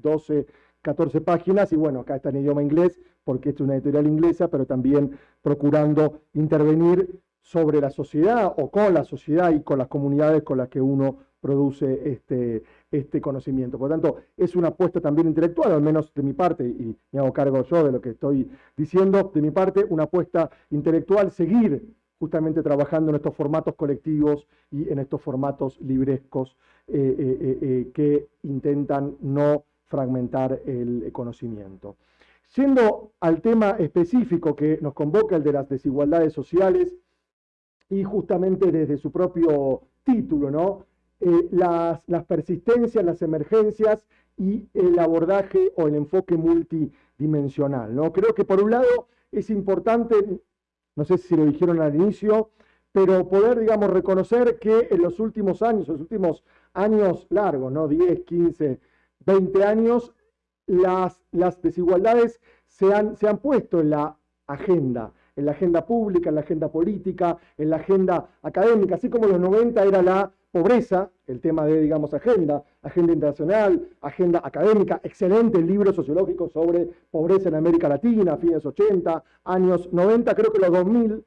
12, 14 páginas, y bueno, acá está en idioma inglés, porque es una editorial inglesa, pero también procurando intervenir sobre la sociedad o con la sociedad y con las comunidades con las que uno produce este, este conocimiento. Por lo tanto, es una apuesta también intelectual, al menos de mi parte, y me hago cargo yo de lo que estoy diciendo, de mi parte, una apuesta intelectual, seguir justamente trabajando en estos formatos colectivos y en estos formatos librescos eh, eh, eh, que intentan no fragmentar el conocimiento. Siendo al tema específico que nos convoca, el de las desigualdades sociales, y justamente desde su propio título, ¿no? Las, las persistencias, las emergencias y el abordaje o el enfoque multidimensional. ¿no? Creo que por un lado es importante no sé si lo dijeron al inicio, pero poder, digamos, reconocer que en los últimos años, los últimos años largos, ¿no? 10, 15, 20 años, las, las desigualdades se han, se han puesto en la agenda, en la agenda pública, en la agenda política, en la agenda académica, así como en los 90 era la pobreza, el tema de, digamos, agenda, agenda internacional, agenda académica, excelente libro sociológico sobre pobreza en América Latina, fines 80, años 90, creo que los 2000,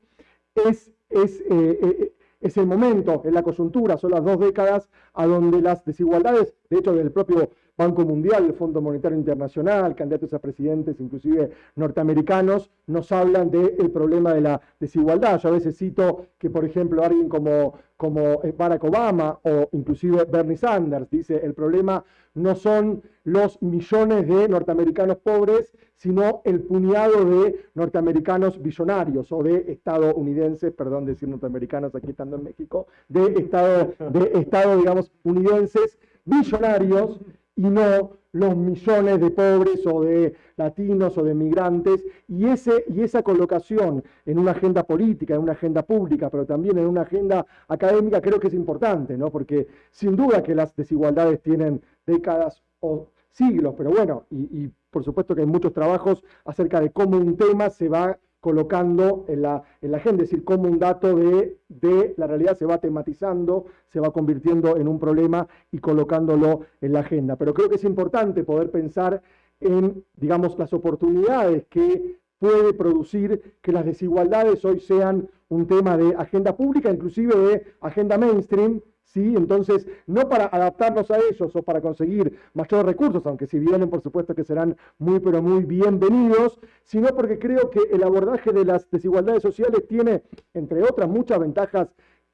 es, es, eh, eh, es el momento, en la coyuntura, son las dos décadas a donde las desigualdades, de hecho del propio Banco Mundial, el Fondo Monetario Internacional, candidatos a presidentes, inclusive norteamericanos, nos hablan del problema de la desigualdad. Yo a veces cito que, por ejemplo, alguien como, como Barack Obama o inclusive Bernie Sanders dice, el problema no son los millones de norteamericanos pobres, sino el puñado de norteamericanos billonarios o de estadounidenses, perdón decir norteamericanos aquí estando en México, de estado, de estado digamos, unidenses billonarios y no los millones de pobres o de latinos o de migrantes, y, ese, y esa colocación en una agenda política, en una agenda pública, pero también en una agenda académica, creo que es importante, ¿no? porque sin duda que las desigualdades tienen décadas o siglos, pero bueno, y, por supuesto que hay muchos trabajos acerca de cómo un tema se va colocando en la, en la agenda, es decir, cómo un dato de, de, la realidad se va tematizando, se va convirtiendo en un problema y colocándolo en la agenda. Pero creo que es importante poder pensar en, digamos, las oportunidades que puede producir que las desigualdades hoy sean un tema de agenda pública, inclusive de agenda mainstream, entonces, no para adaptarnos a ellos o para conseguir mayores recursos, aunque si vienen, por supuesto que serán muy, pero muy bienvenidos, sino porque creo que el abordaje de las desigualdades sociales tiene, entre otras, muchas ventajas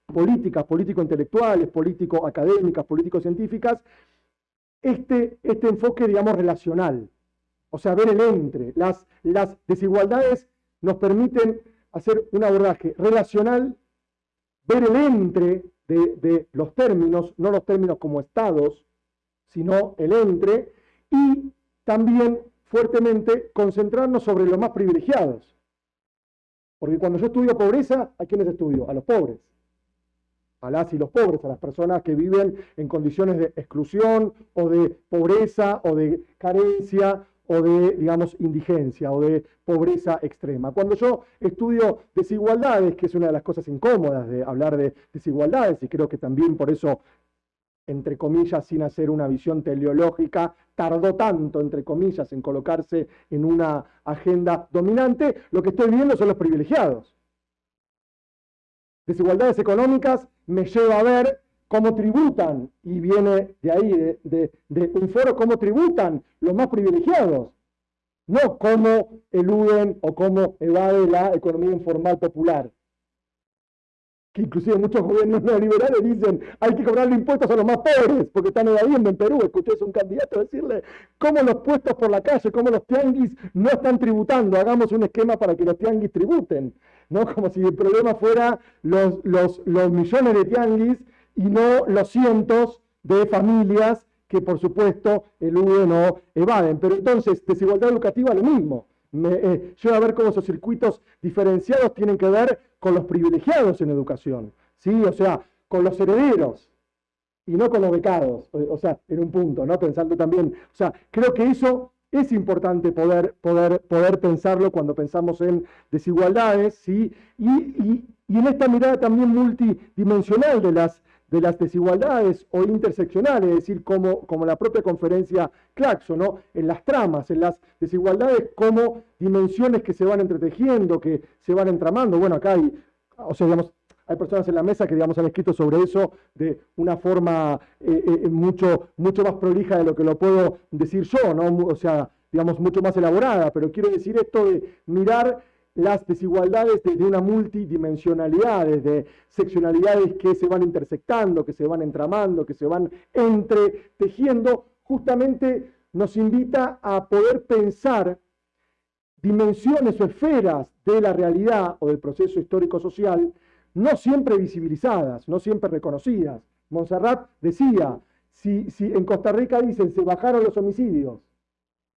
políticas, político-intelectuales, político-académicas, político-científicas, este, este enfoque, digamos, relacional. O sea, ver el entre. Las, las desigualdades nos permiten hacer un abordaje relacional, ver el entre de, los términos, no los términos como estados, sino el entre, y también fuertemente concentrarnos sobre los más privilegiados. Porque cuando yo estudio pobreza, ¿a quiénes estudio? A los pobres. A las y los pobres, a las personas que viven en condiciones de exclusión o de pobreza o de carencia o de, digamos, indigencia o de pobreza extrema. Cuando yo estudio desigualdades, que es una de las cosas incómodas de hablar de desigualdades, y creo que también por eso, entre comillas, sin hacer una visión teleológica, tardó tanto, entre comillas, en colocarse en una agenda dominante, lo que estoy viendo son los privilegiados. Desigualdades económicas me lleva a ver cómo tributan, y viene de ahí, de, un foro, cómo tributan los más privilegiados, no cómo eluden o cómo evade la economía informal popular. Que inclusive muchos gobiernos neoliberales dicen hay que cobrarle impuestos a los más pobres porque están evadiendo en Perú. Escuché a un candidato decirle cómo los puestos por la calle, cómo los tianguis no están tributando. Hagamos un esquema para que los tianguis tributen. ¿no? Como si el problema fuera los, los, los millones de tianguis y no los cientos de familias que por supuesto eluden o evaden. Pero entonces, desigualdad educativa lo mismo. Me, eh, yo a ver cómo esos circuitos diferenciados tienen que ver con los privilegiados en educación, ¿sí? O sea, con los herederos y no con los becados, o, sea, en un punto, ¿no? Pensando también, o sea, creo que eso es importante poder, poder, poder pensarlo cuando pensamos en desigualdades, ¿sí? Y, y, y en esta mirada también multidimensional de las de las desigualdades o interseccionales, es decir, como, como la propia conferencia Claxo, ¿no? en las tramas, en las desigualdades como dimensiones que se van entretejiendo, que se van entramando. Bueno, acá hay, o sea, digamos, hay personas en la mesa que digamos, han escrito sobre eso de una forma eh, eh, mucho, mucho más prolija de lo que lo puedo decir yo, ¿no? o sea, digamos, mucho más elaborada, pero quiero decir esto de mirar las desigualdades desde una multidimensionalidad, desde seccionalidades que se van intersectando, que se van entramando, que se van entretejiendo, justamente nos invita a poder pensar dimensiones o esferas de la realidad o del proceso histórico-social, no siempre visibilizadas, no siempre reconocidas. Montserrat decía, si, si en Costa Rica dicen se bajaron los homicidios,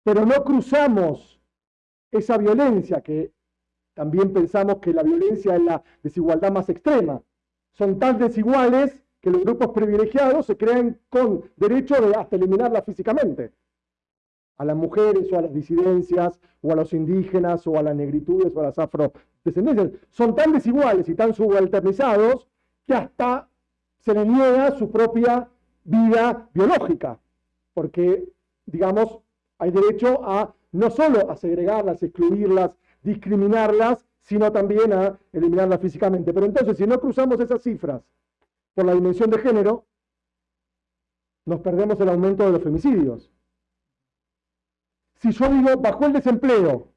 pero no cruzamos esa violencia que también pensamos que la violencia es la desigualdad más extrema. Son tan desiguales que los grupos privilegiados se creen con derecho de hasta eliminarla físicamente. A las mujeres o a las disidencias o a los indígenas o a las negritudes o a las afrodescendencias. Son tan desiguales y tan subalternizados que hasta se les niega su propia vida biológica. Porque, digamos, hay derecho a no solo a segregarlas, excluirlas, discriminarlas, sino también a eliminarla físicamente. Pero entonces, si no cruzamos esas cifras por la dimensión de género, nos perdemos el aumento de los femicidios. Si yo digo, bajó el desempleo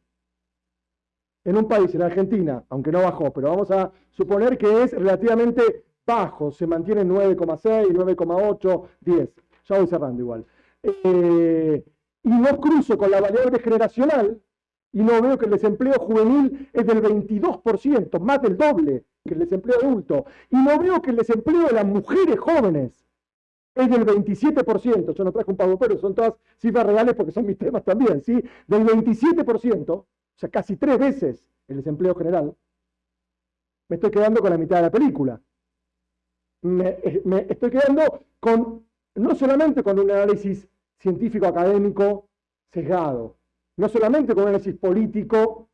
en un país, en Argentina, aunque no bajó, pero vamos a suponer que es relativamente bajo, se mantiene en 9,6, 9,8, 10. Ya voy cerrando igual. Eh, y no cruzo con la variable generacional y no veo que el desempleo juvenil es del 22%, más del doble que el desempleo adulto. Y no veo que el desempleo de las mujeres jóvenes es del 27%. Yo no traje un pago, pero son todas cifras reales porque son mis temas también, ¿sí? Del 27%, o sea, casi tres veces el desempleo general, me estoy quedando con la mitad de la película. Me, eh, me estoy quedando con, no solamente con un análisis científico académico sesgado, no solamente con análisis político,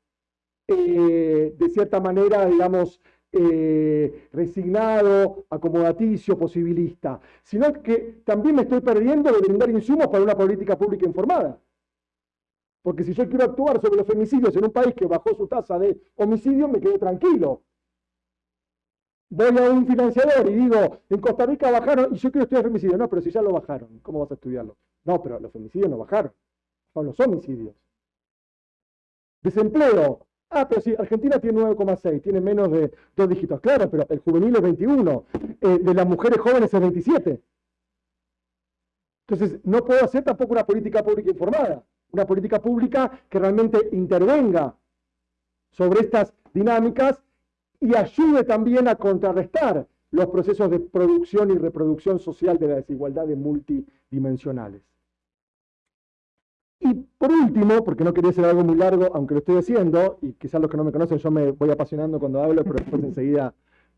eh, de cierta manera, digamos, eh, resignado, acomodaticio, posibilista, sino que también me estoy perdiendo de brindar insumos para una política pública informada. Porque si yo quiero actuar sobre los femicidios en un país que bajó su tasa de homicidio, me quedo tranquilo. Voy a un financiador y digo, en Costa Rica bajaron, y yo quiero estudiar femicidio. No, pero si ya lo bajaron, ¿cómo vas a estudiarlo? No, pero los femicidios no bajaron, son los homicidios. Desempleo. Ah, pero sí, Argentina tiene 9,6, tiene menos de dos dígitos. Claro, pero el juvenil es 21, eh, de las mujeres jóvenes es 27. Entonces, no puedo hacer tampoco una política pública informada, una política pública que realmente intervenga sobre estas dinámicas y ayude también a contrarrestar los procesos de producción y reproducción social de las desigualdades multidimensionales. Y por último, porque no quería ser algo muy largo, aunque lo estoy haciendo, y quizás los que no me conocen, yo me voy apasionando cuando hablo, pero después enseguida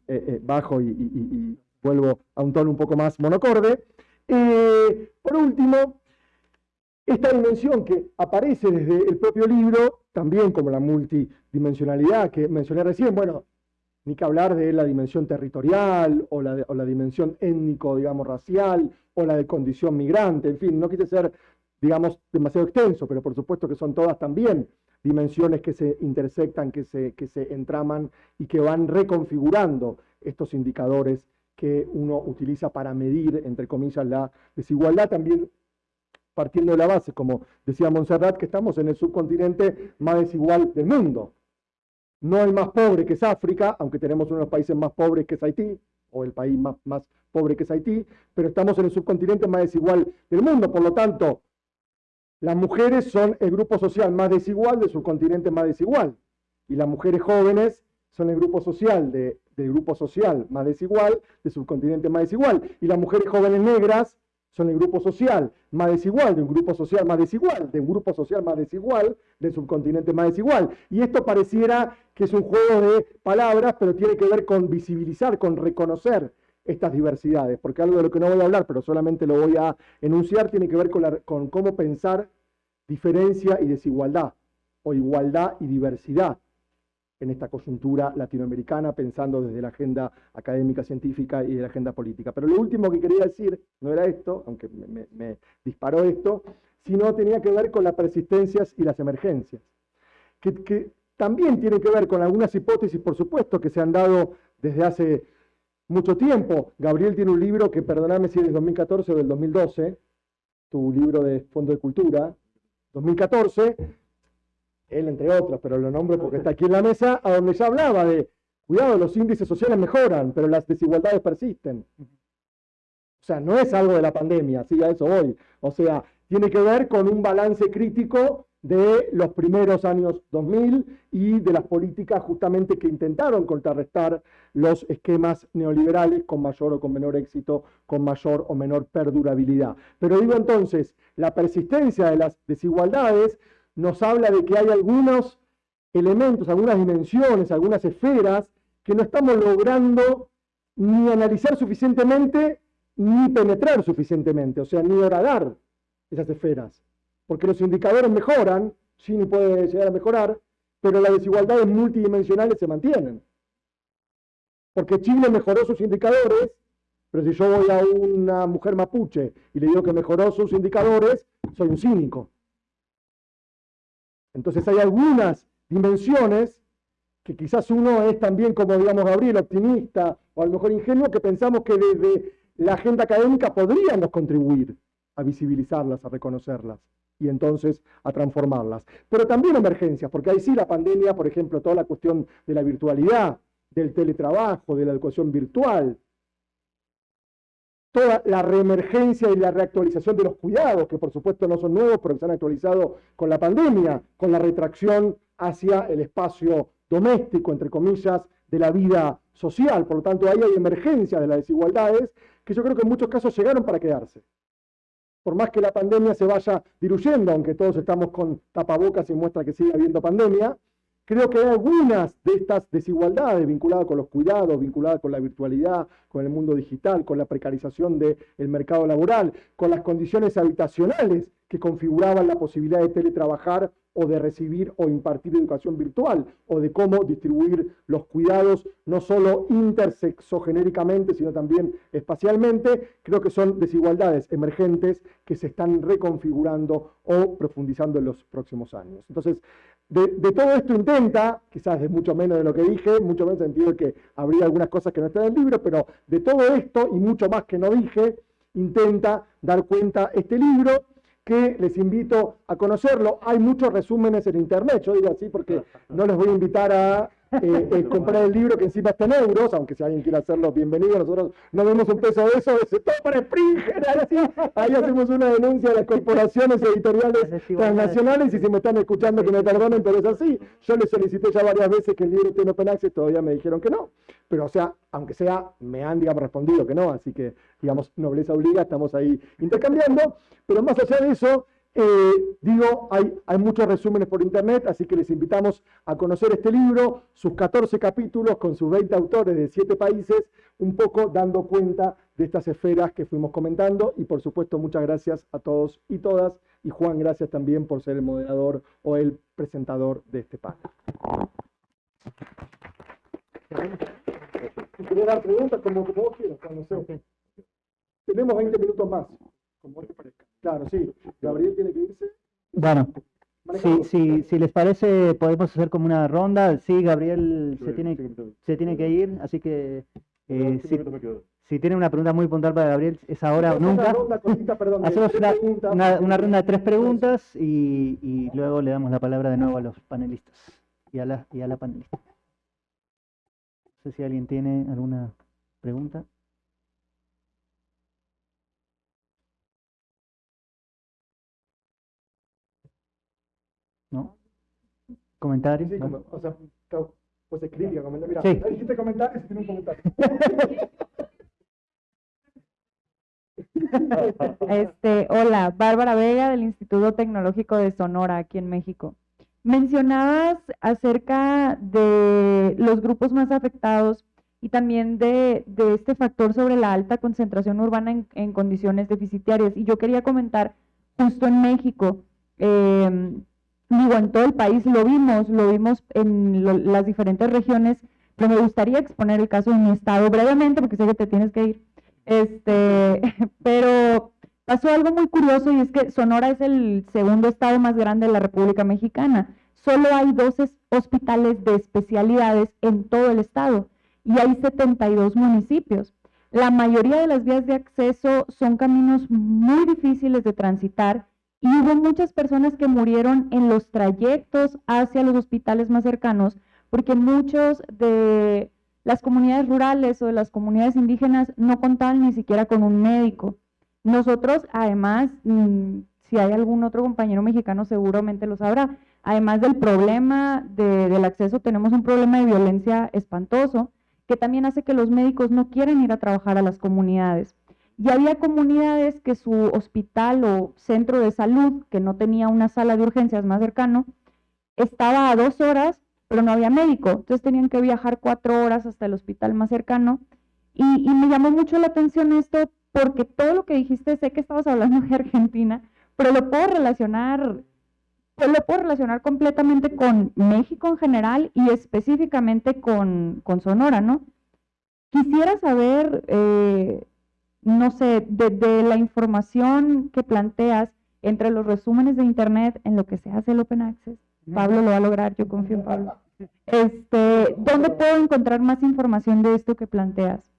eh, eh, bajo y, vuelvo a un tono un poco más monocorde. Eh, por último, esta dimensión que aparece desde el propio libro, también como la multidimensionalidad que mencioné recién, bueno, ni que hablar de la dimensión territorial o la, o la dimensión étnico, digamos, racial, o la de condición migrante, en fin, no quise ser digamos, demasiado extenso, pero por supuesto que son todas también dimensiones que se intersectan, que se, que se entraman y que van reconfigurando estos indicadores que uno utiliza para medir, entre comillas, la desigualdad, también partiendo de la base, como decía Montserrat, que estamos en el subcontinente más desigual del mundo. No hay más pobre que es África, aunque tenemos uno de los países más pobres que es Haití, o el país más, más pobre que es Haití, pero estamos en el subcontinente más desigual del mundo. Por lo tanto, las mujeres son el grupo social más desigual del subcontinente más desigual. Y las mujeres jóvenes son el grupo social de, del grupo social más desigual del subcontinente más desigual. Y las mujeres jóvenes negras son el grupo social más desigual de un grupo social más desigual, de un grupo social más desigual del subcontinente más desigual. Y esto pareciera que es un juego de palabras, pero tiene que ver con visibilizar, con reconocer estas diversidades, porque algo de lo que no voy a hablar, pero solamente lo voy a enunciar, tiene que ver con, cómo pensar diferencia y desigualdad, o igualdad y diversidad en esta coyuntura latinoamericana, pensando desde la agenda académica, científica y de la agenda política. Pero lo último que quería decir no era esto, aunque me, disparó esto, sino tenía que ver con las persistencias y las emergencias, que, que también tiene que ver con algunas hipótesis, por supuesto, que se han dado desde hace mucho tiempo. Gabriel tiene un libro que, perdóname si es del 2014 o del 2012, tu libro de Fondo de Cultura, 2014, él entre otros, pero lo nombro porque está aquí en la mesa, a donde ya hablaba de, cuidado, los índices sociales mejoran, pero las desigualdades persisten. O sea, no es algo de la pandemia, sí, a eso voy. O sea, tiene que ver con un balance crítico de los primeros años 2000 y de las políticas justamente que intentaron contrarrestar los esquemas neoliberales con mayor o con menor éxito, con mayor o menor perdurabilidad. Pero digo entonces, la persistencia de las desigualdades nos habla de que hay algunos elementos, algunas dimensiones, algunas esferas que no estamos logrando ni analizar suficientemente ni penetrar suficientemente, o sea, ni horadar esas esferas porque los indicadores mejoran, Gini puede llegar a mejorar, pero las desigualdades multidimensionales se mantienen. Porque Chile mejoró sus indicadores, pero si yo voy a una mujer mapuche y le digo que mejoró sus indicadores, soy un cínico. Entonces hay algunas dimensiones que quizás uno es también como, digamos, Gabriel, optimista o a lo mejor ingenuo, que pensamos que desde la agenda académica podríamos contribuir a visibilizarlas, a reconocerlas y entonces a transformarlas. Pero también emergencias, porque ahí sí la pandemia, por ejemplo, toda la cuestión de la virtualidad, del teletrabajo, de la educación virtual, toda la reemergencia y la reactualización de los cuidados, que por supuesto no son nuevos, pero que se han actualizado con la pandemia, con la retracción hacia el espacio doméstico, entre comillas, de la vida social. Por lo tanto, ahí hay emergencias de las desigualdades que yo creo que en muchos casos llegaron para quedarse. Por más que la pandemia se vaya diluyendo, aunque todos estamos con tapabocas y muestra que sigue habiendo pandemia, creo que hay algunas de estas desigualdades vinculadas con los cuidados, vinculadas con la virtualidad, con el mundo digital, con la precarización del mercado laboral, con las condiciones habitacionales que configuraban la posibilidad de teletrabajar o de recibir o impartir educación virtual, o de cómo distribuir los cuidados no solo intersexogenéricamente, sino también espacialmente, creo que son desigualdades emergentes que se están reconfigurando o profundizando en los próximos años. Entonces, de, todo esto intenta, quizás es mucho menos de lo que dije, mucho menos sentido de que habría algunas cosas que no están en el libro, pero de todo esto y mucho más que no dije, intenta dar cuenta este libro que les invito a conocerlo. Hay muchos resúmenes en internet, yo digo así porque no les voy a invitar a eh, eh, comprar el libro que encima está en euros, aunque si alguien quiere hacerlo, bienvenido. Nosotros no vemos un peso de eso, es todo para Springer. Ahí hacemos una denuncia a las corporaciones editoriales transnacionales y si me están escuchando que me perdonen, pero es así. Yo les solicité ya varias veces que el libro esté en Open Access, todavía me dijeron que no. Pero o sea, aunque sea, me han digamos, respondido que no, así que digamos, nobleza obliga, estamos ahí intercambiando. Pero más allá de eso, eh, digo, hay, hay, muchos resúmenes por internet, así que les invitamos a conocer este libro, sus 14 capítulos con sus 20 autores de 7 países, un poco dando cuenta de estas esferas que fuimos comentando. Y por supuesto muchas gracias a todos y todas. Y Juan, gracias también por ser el moderador o el presentador de este panel. dar preguntas como, vos quieras, Tenemos 20 minutos más, como te parezca. Claro, sí. Gabriel tiene que irse. Bueno, si, si, si les parece, podemos hacer como una ronda. Sí, Gabriel se tiene, se tiene que ir, así que eh, si, si tienen una pregunta muy puntual para Gabriel, es ahora o nunca. Hacemos una, una, ronda de tres preguntas y, y, luego le damos la palabra de nuevo a los panelistas y a la, y a la panelista. No sé si alguien tiene alguna pregunta. ¿Comentarios? Sí, o sea, pues es crítica, Mira, sí. ahí dijiste comentarios y tiene un comentario. Este, hola, Bárbara Vega del Instituto Tecnológico de Sonora, aquí en México. Mencionabas acerca de los grupos más afectados y también de, de este factor sobre la alta concentración urbana en, en, condiciones deficitarias. Y yo quería comentar, justo en México, eh, digo, en todo el país lo vimos, lo vimos en las diferentes regiones, pero me gustaría exponer el caso de mi estado brevemente, porque sé que te tienes que ir. Este, pero pasó algo muy curioso y es que Sonora es el segundo estado más grande de la República Mexicana. Solo hay 12 hospitales de especialidades en todo el estado y hay 72 municipios. La mayoría de las vías de acceso son caminos muy difíciles de transitar y hubo muchas personas que murieron en los trayectos hacia los hospitales más cercanos, porque muchos de las comunidades rurales o de las comunidades indígenas no contaban ni siquiera con un médico. Nosotros, además, mm, si hay algún otro compañero mexicano seguramente lo sabrá, además del problema del acceso, tenemos un problema de violencia espantoso que también hace que los médicos no quieren ir a trabajar a las comunidades. Y había comunidades que su hospital o centro de salud, que no tenía una sala de urgencias más cercano, estaba a dos horas, pero no había médico. Entonces tenían que viajar cuatro horas hasta el hospital más cercano. Y, me llamó mucho la atención esto porque todo lo que dijiste, sé que estabas hablando de Argentina, pero lo puedo relacionar, pues lo puedo relacionar completamente con México en general y específicamente con, con Sonora, ¿no? Quisiera saber eh, no sé, de, la información que planteas entre los resúmenes de Internet en lo que se hace el Open Access. Pablo lo va a lograr, yo confío en Pablo. Este, ¿dónde puedo encontrar más información de esto que planteas?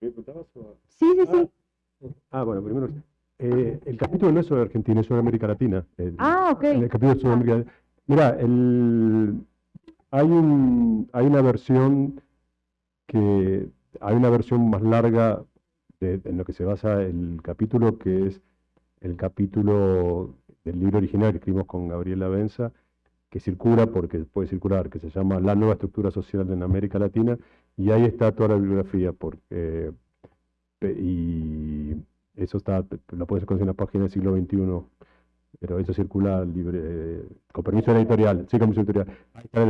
¿Me preguntabas o- Sí, sí, sí. Ah, bueno, primero, eh, el capítulo no es sobre Argentina, es sobre América Latina. El, Ah, ok. el capítulo sobre América Latina. Mira, el, hay, un, hay una versión que, hay una versión más larga en lo que se basa el capítulo, que es el capítulo del libro original que escribimos con Gabriela Benza, que circula porque puede circular, que se llama La nueva estructura social en América Latina, y ahí está toda la bibliografía, porque, y eso está, lo puedes conseguir en la página del siglo XXI, pero eso circula eh, con permiso de la editorial, sí, con permiso editorial. Ahí está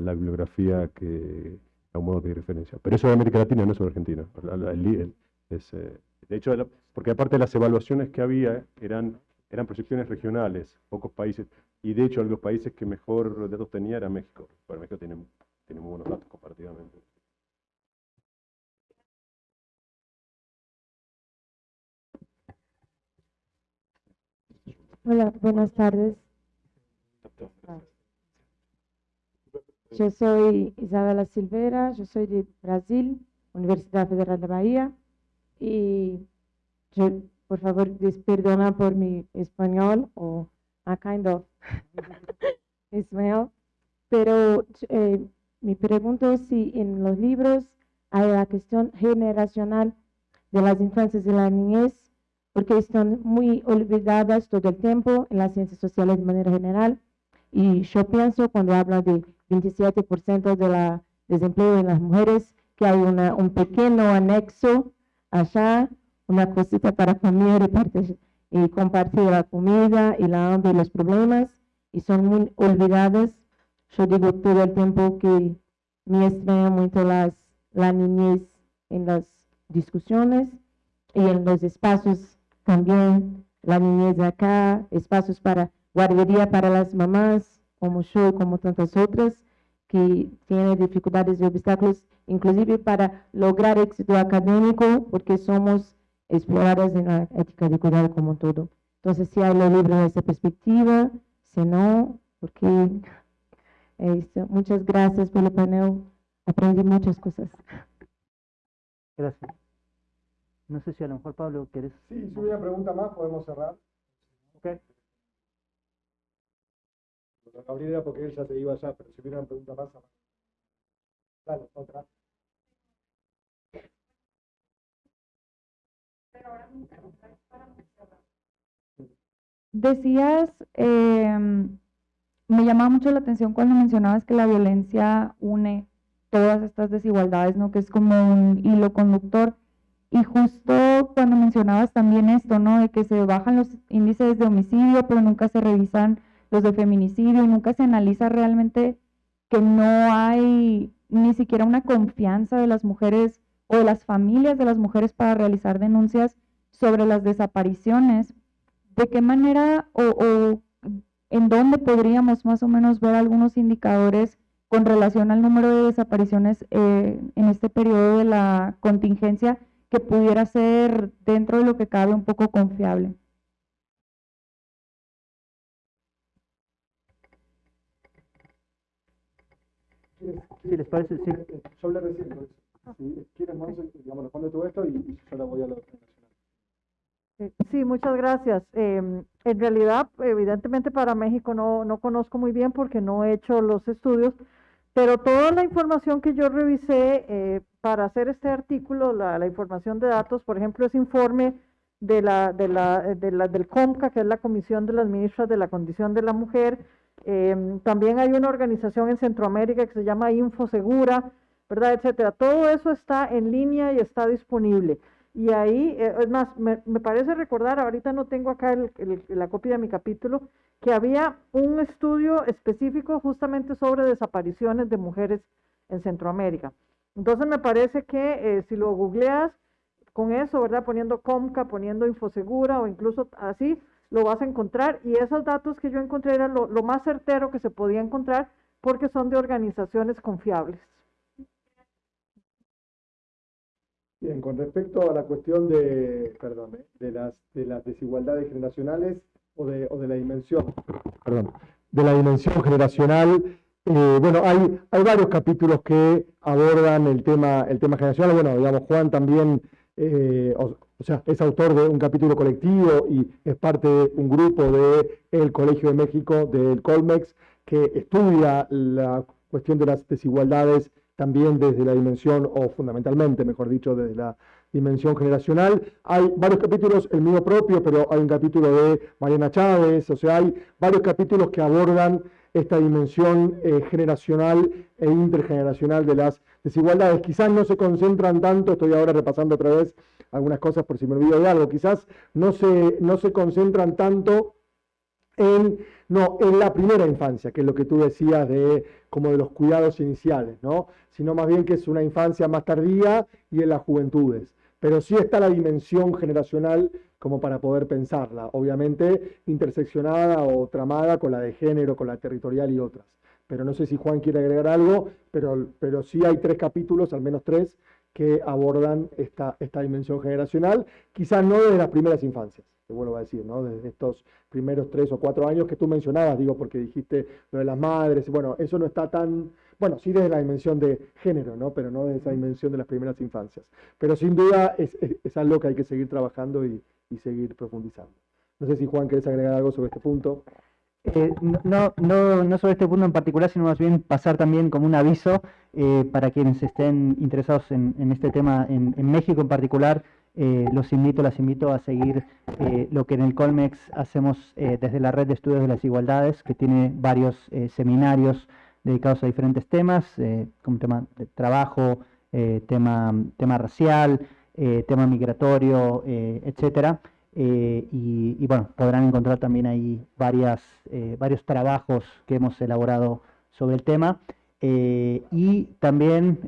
la bibliografía que, a un modo hay referencia. Pero eso de América Latina, no es sobre Argentina. El el- es, eh, de hecho, la- porque aparte de las evaluaciones que había, eran, eran proyecciones regionales, pocos países, y de hecho, los países que mejor datos tenía era México. Bueno, México tiene, tiene muy buenos datos comparativamente. Hola, buenas tardes. Yo soy Isabela Silveira, yo soy de Brasil, Universidad Federal de Bahía, y por favor, des- perdona por mi español o a kind of español, pero eh, me pregunto si en los libros hay la cuestión generacional de las infancias y la niñez porque están muy olvidadas todo el tiempo en las ciencias sociales de manera general. Y yo pienso cuando habla de 27% de la desempleo en las mujeres, que hay una, un pequeño anexo allá, una cosita para comer y, compartir la comida y la hambre y los problemas, y son muy olvidadas. Yo digo todo el tiempo que me extraña mucho las, la niñez en las discusiones y en los espacios también la niñez acá, espacios para guardería para las mamás, como yo y como tantas otras, que tienen dificultades y obstáculos, inclusive para lograr éxito académico, porque somos exploradas en la ética de cuidado como todo. Entonces, si hay los libros de esa perspectiva, si no, porque esto, muchas gracias por el panel, aprendí muchas cosas. Gracias. No sé si a lo mejor Pablo querés. Sí, si hubiera una pregunta más, podemos cerrar. Ok. Gabriel era porque él ya se iba ya, pero si hubiera una pregunta más. Dale, otra. Decías, em, me llamaba mucho la atención cuando mencionabas que la violencia une todas estas desigualdades, ¿no? Que es como un hilo conductor. Y justo cuando mencionabas también esto, ¿no? De que se bajan los índices de homicidio, pero nunca se revisan los de feminicidio y nunca se analiza realmente que no hay ni siquiera una confianza de las mujeres o de las familias de las mujeres para realizar denuncias sobre las desapariciones. ¿De qué manera o, o en dónde podríamos más o menos ver algunos indicadores con relación al número de desapariciones eh, en este periodo de la contingencia que pudiera ser dentro de lo que cabe un poco confiable? Si les parece, sí. Yo hablé recién por eso. Si quieres, Monse, digamos, responde tú esto y yo la voy a lo Eh, Sí, muchas gracias. Em, en realidad, evidentemente para México no, no conozco muy bien porque no he hecho los estudios, pero toda la información que yo revisé eh, para hacer este artículo, la, la información de datos, por ejemplo, ese informe de la, de la, eh, de la- del COMCA, que es la Comisión de las Ministras de la Condición de la Mujer, em, también hay una organización en Centroamérica que se llama Infosegura, ¿verdad? Etcétera. Todo eso está en línea y está disponible. Y ahí, eh, es más, me, parece recordar, ahorita no tengo acá la copia de mi capítulo, que había un estudio específico justamente sobre desapariciones de mujeres en Centroamérica. Entonces me parece que eh, si lo googleas con eso, ¿verdad? Poniendo Comca, poniendo Infosegura o incluso así, lo vas a encontrar. Y esos datos que yo encontré eran lo, más certero que se podía encontrar porque son de organizaciones confiables. Bien, con respecto a la cuestión de, perdón, de las, de las desigualdades generacionales o de, la dimensión, perdón, de la dimensión generacional. Eh, bueno, hay, varios capítulos que abordan el tema, el tema generacional. Bueno, digamos, Juan también, eh, sea, es autor de un capítulo colectivo y es parte de un grupo del el Colegio de México, del Colmex, que estudia la cuestión de las desigualdades también desde la dimensión, o fundamentalmente, mejor dicho, desde la dimensión generacional. Hay varios capítulos, el mío propio, pero hay un capítulo de Mariana Chávez, o sea, hay varios capítulos que abordan esta dimensión eh, generacional e intergeneracional de las desigualdades. Quizás no se concentran tanto, estoy ahora repasando otra vez algunas cosas por si me olvido de algo, quizás no se, no se concentran tanto en, no, en la primera infancia, que es lo que tú decías de como de los cuidados iniciales, ¿no? sino más bien que es una infancia más tardía y en las juventudes. Pero sí está la dimensión generacional como para poder pensarla, obviamente interseccionada o tramada con la de género, con la territorial y otras. Pero no sé si Juan quiere agregar algo, pero, pero sí hay tres capítulos, al menos tres, que abordan esta, esta dimensión generacional, quizás no desde las primeras infancias, te vuelvo a decir, ¿no? desde estos primeros tres o cuatro años que tú mencionabas, digo, porque dijiste lo de las madres, bueno, eso no está tan, bueno, sí desde la dimensión de género, ¿no? pero no desde esa dimensión de las primeras infancias. Pero sin duda es, es algo que hay que seguir trabajando y, y seguir profundizando. No sé si Juan querés agregar algo sobre este punto. Eh, no, no, sobre este punto en particular, sino más bien pasar también como un aviso eh, para quienes estén interesados en, en este tema en, México en particular. Eh, los invito, las invito a seguir lo que en el Colmex hacemos desde la Red de Estudios de las Igualdades, que tiene varios seminarios dedicados a diferentes temas, como tema de trabajo, tema, tema racial, eh, tema migratorio, eh, etcétera. Eh, y, bueno, podrán encontrar también ahí varias, varios trabajos que hemos elaborado sobre el tema. y también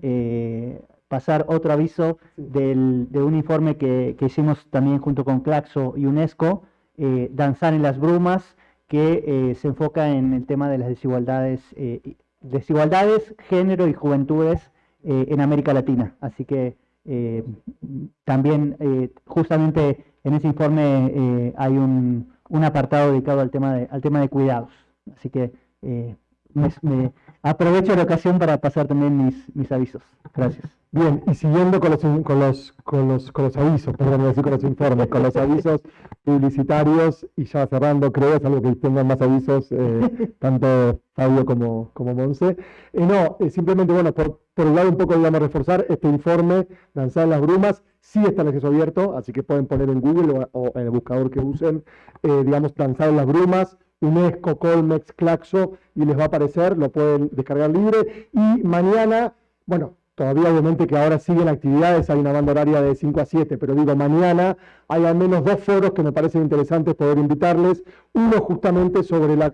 pasar otro aviso del, de un informe que, que, hicimos también junto con Claxo y UNESCO, Danzar en las Brumas, que se enfoca en el tema de las desigualdades, desigualdades, género y juventudes en América Latina. Así que eh, también eh, justamente en ese informe eh, hay un, un, apartado dedicado al tema de, al tema de cuidados. Así que me, aprovecho la ocasión para pasar también mis, mis avisos. Gracias. Bien, y siguiendo con los, con los, con los, con los avisos, perdón, decir con los informes, con los avisos publicitarios, y ya cerrando, creo, es algo que tengan más avisos, eh, tanto Fabio como, como Monse. Eh, no, eh, simplemente, bueno, por, por un lado un poco, digamos, reforzar este informe, lanzar en las brumas, sí está en acceso abierto, así que pueden poner en Google o, en el buscador que usen, digamos, lanzar en las brumas, UNESCO, Colmex, Claxo, y les va a aparecer, lo pueden descargar libre, y mañana, bueno, Todavía obviamente que ahora siguen actividades, hay una banda horaria de 5 a 7, pero digo, mañana hay al menos dos foros que me parecen interesantes poder invitarles. Uno justamente sobre la,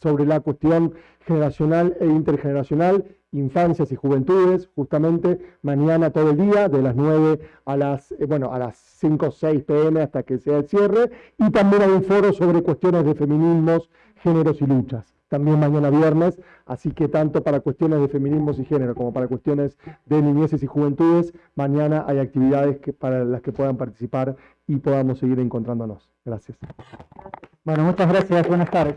sobre la cuestión generacional e intergeneracional, infancias y juventudes, justamente mañana todo el día, de las 9 a las, eh, bueno, a las 5 o 6 pm hasta que sea el cierre. Y también hay un foro sobre cuestiones de feminismos, géneros y luchas también mañana viernes, así que tanto para cuestiones de feminismos y género como para cuestiones de niñeces y juventudes, mañana hay actividades que, para las que puedan participar y podamos seguir encontrándonos. Gracias. Bueno, muchas gracias. Buenas tardes.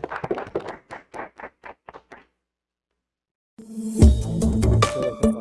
저는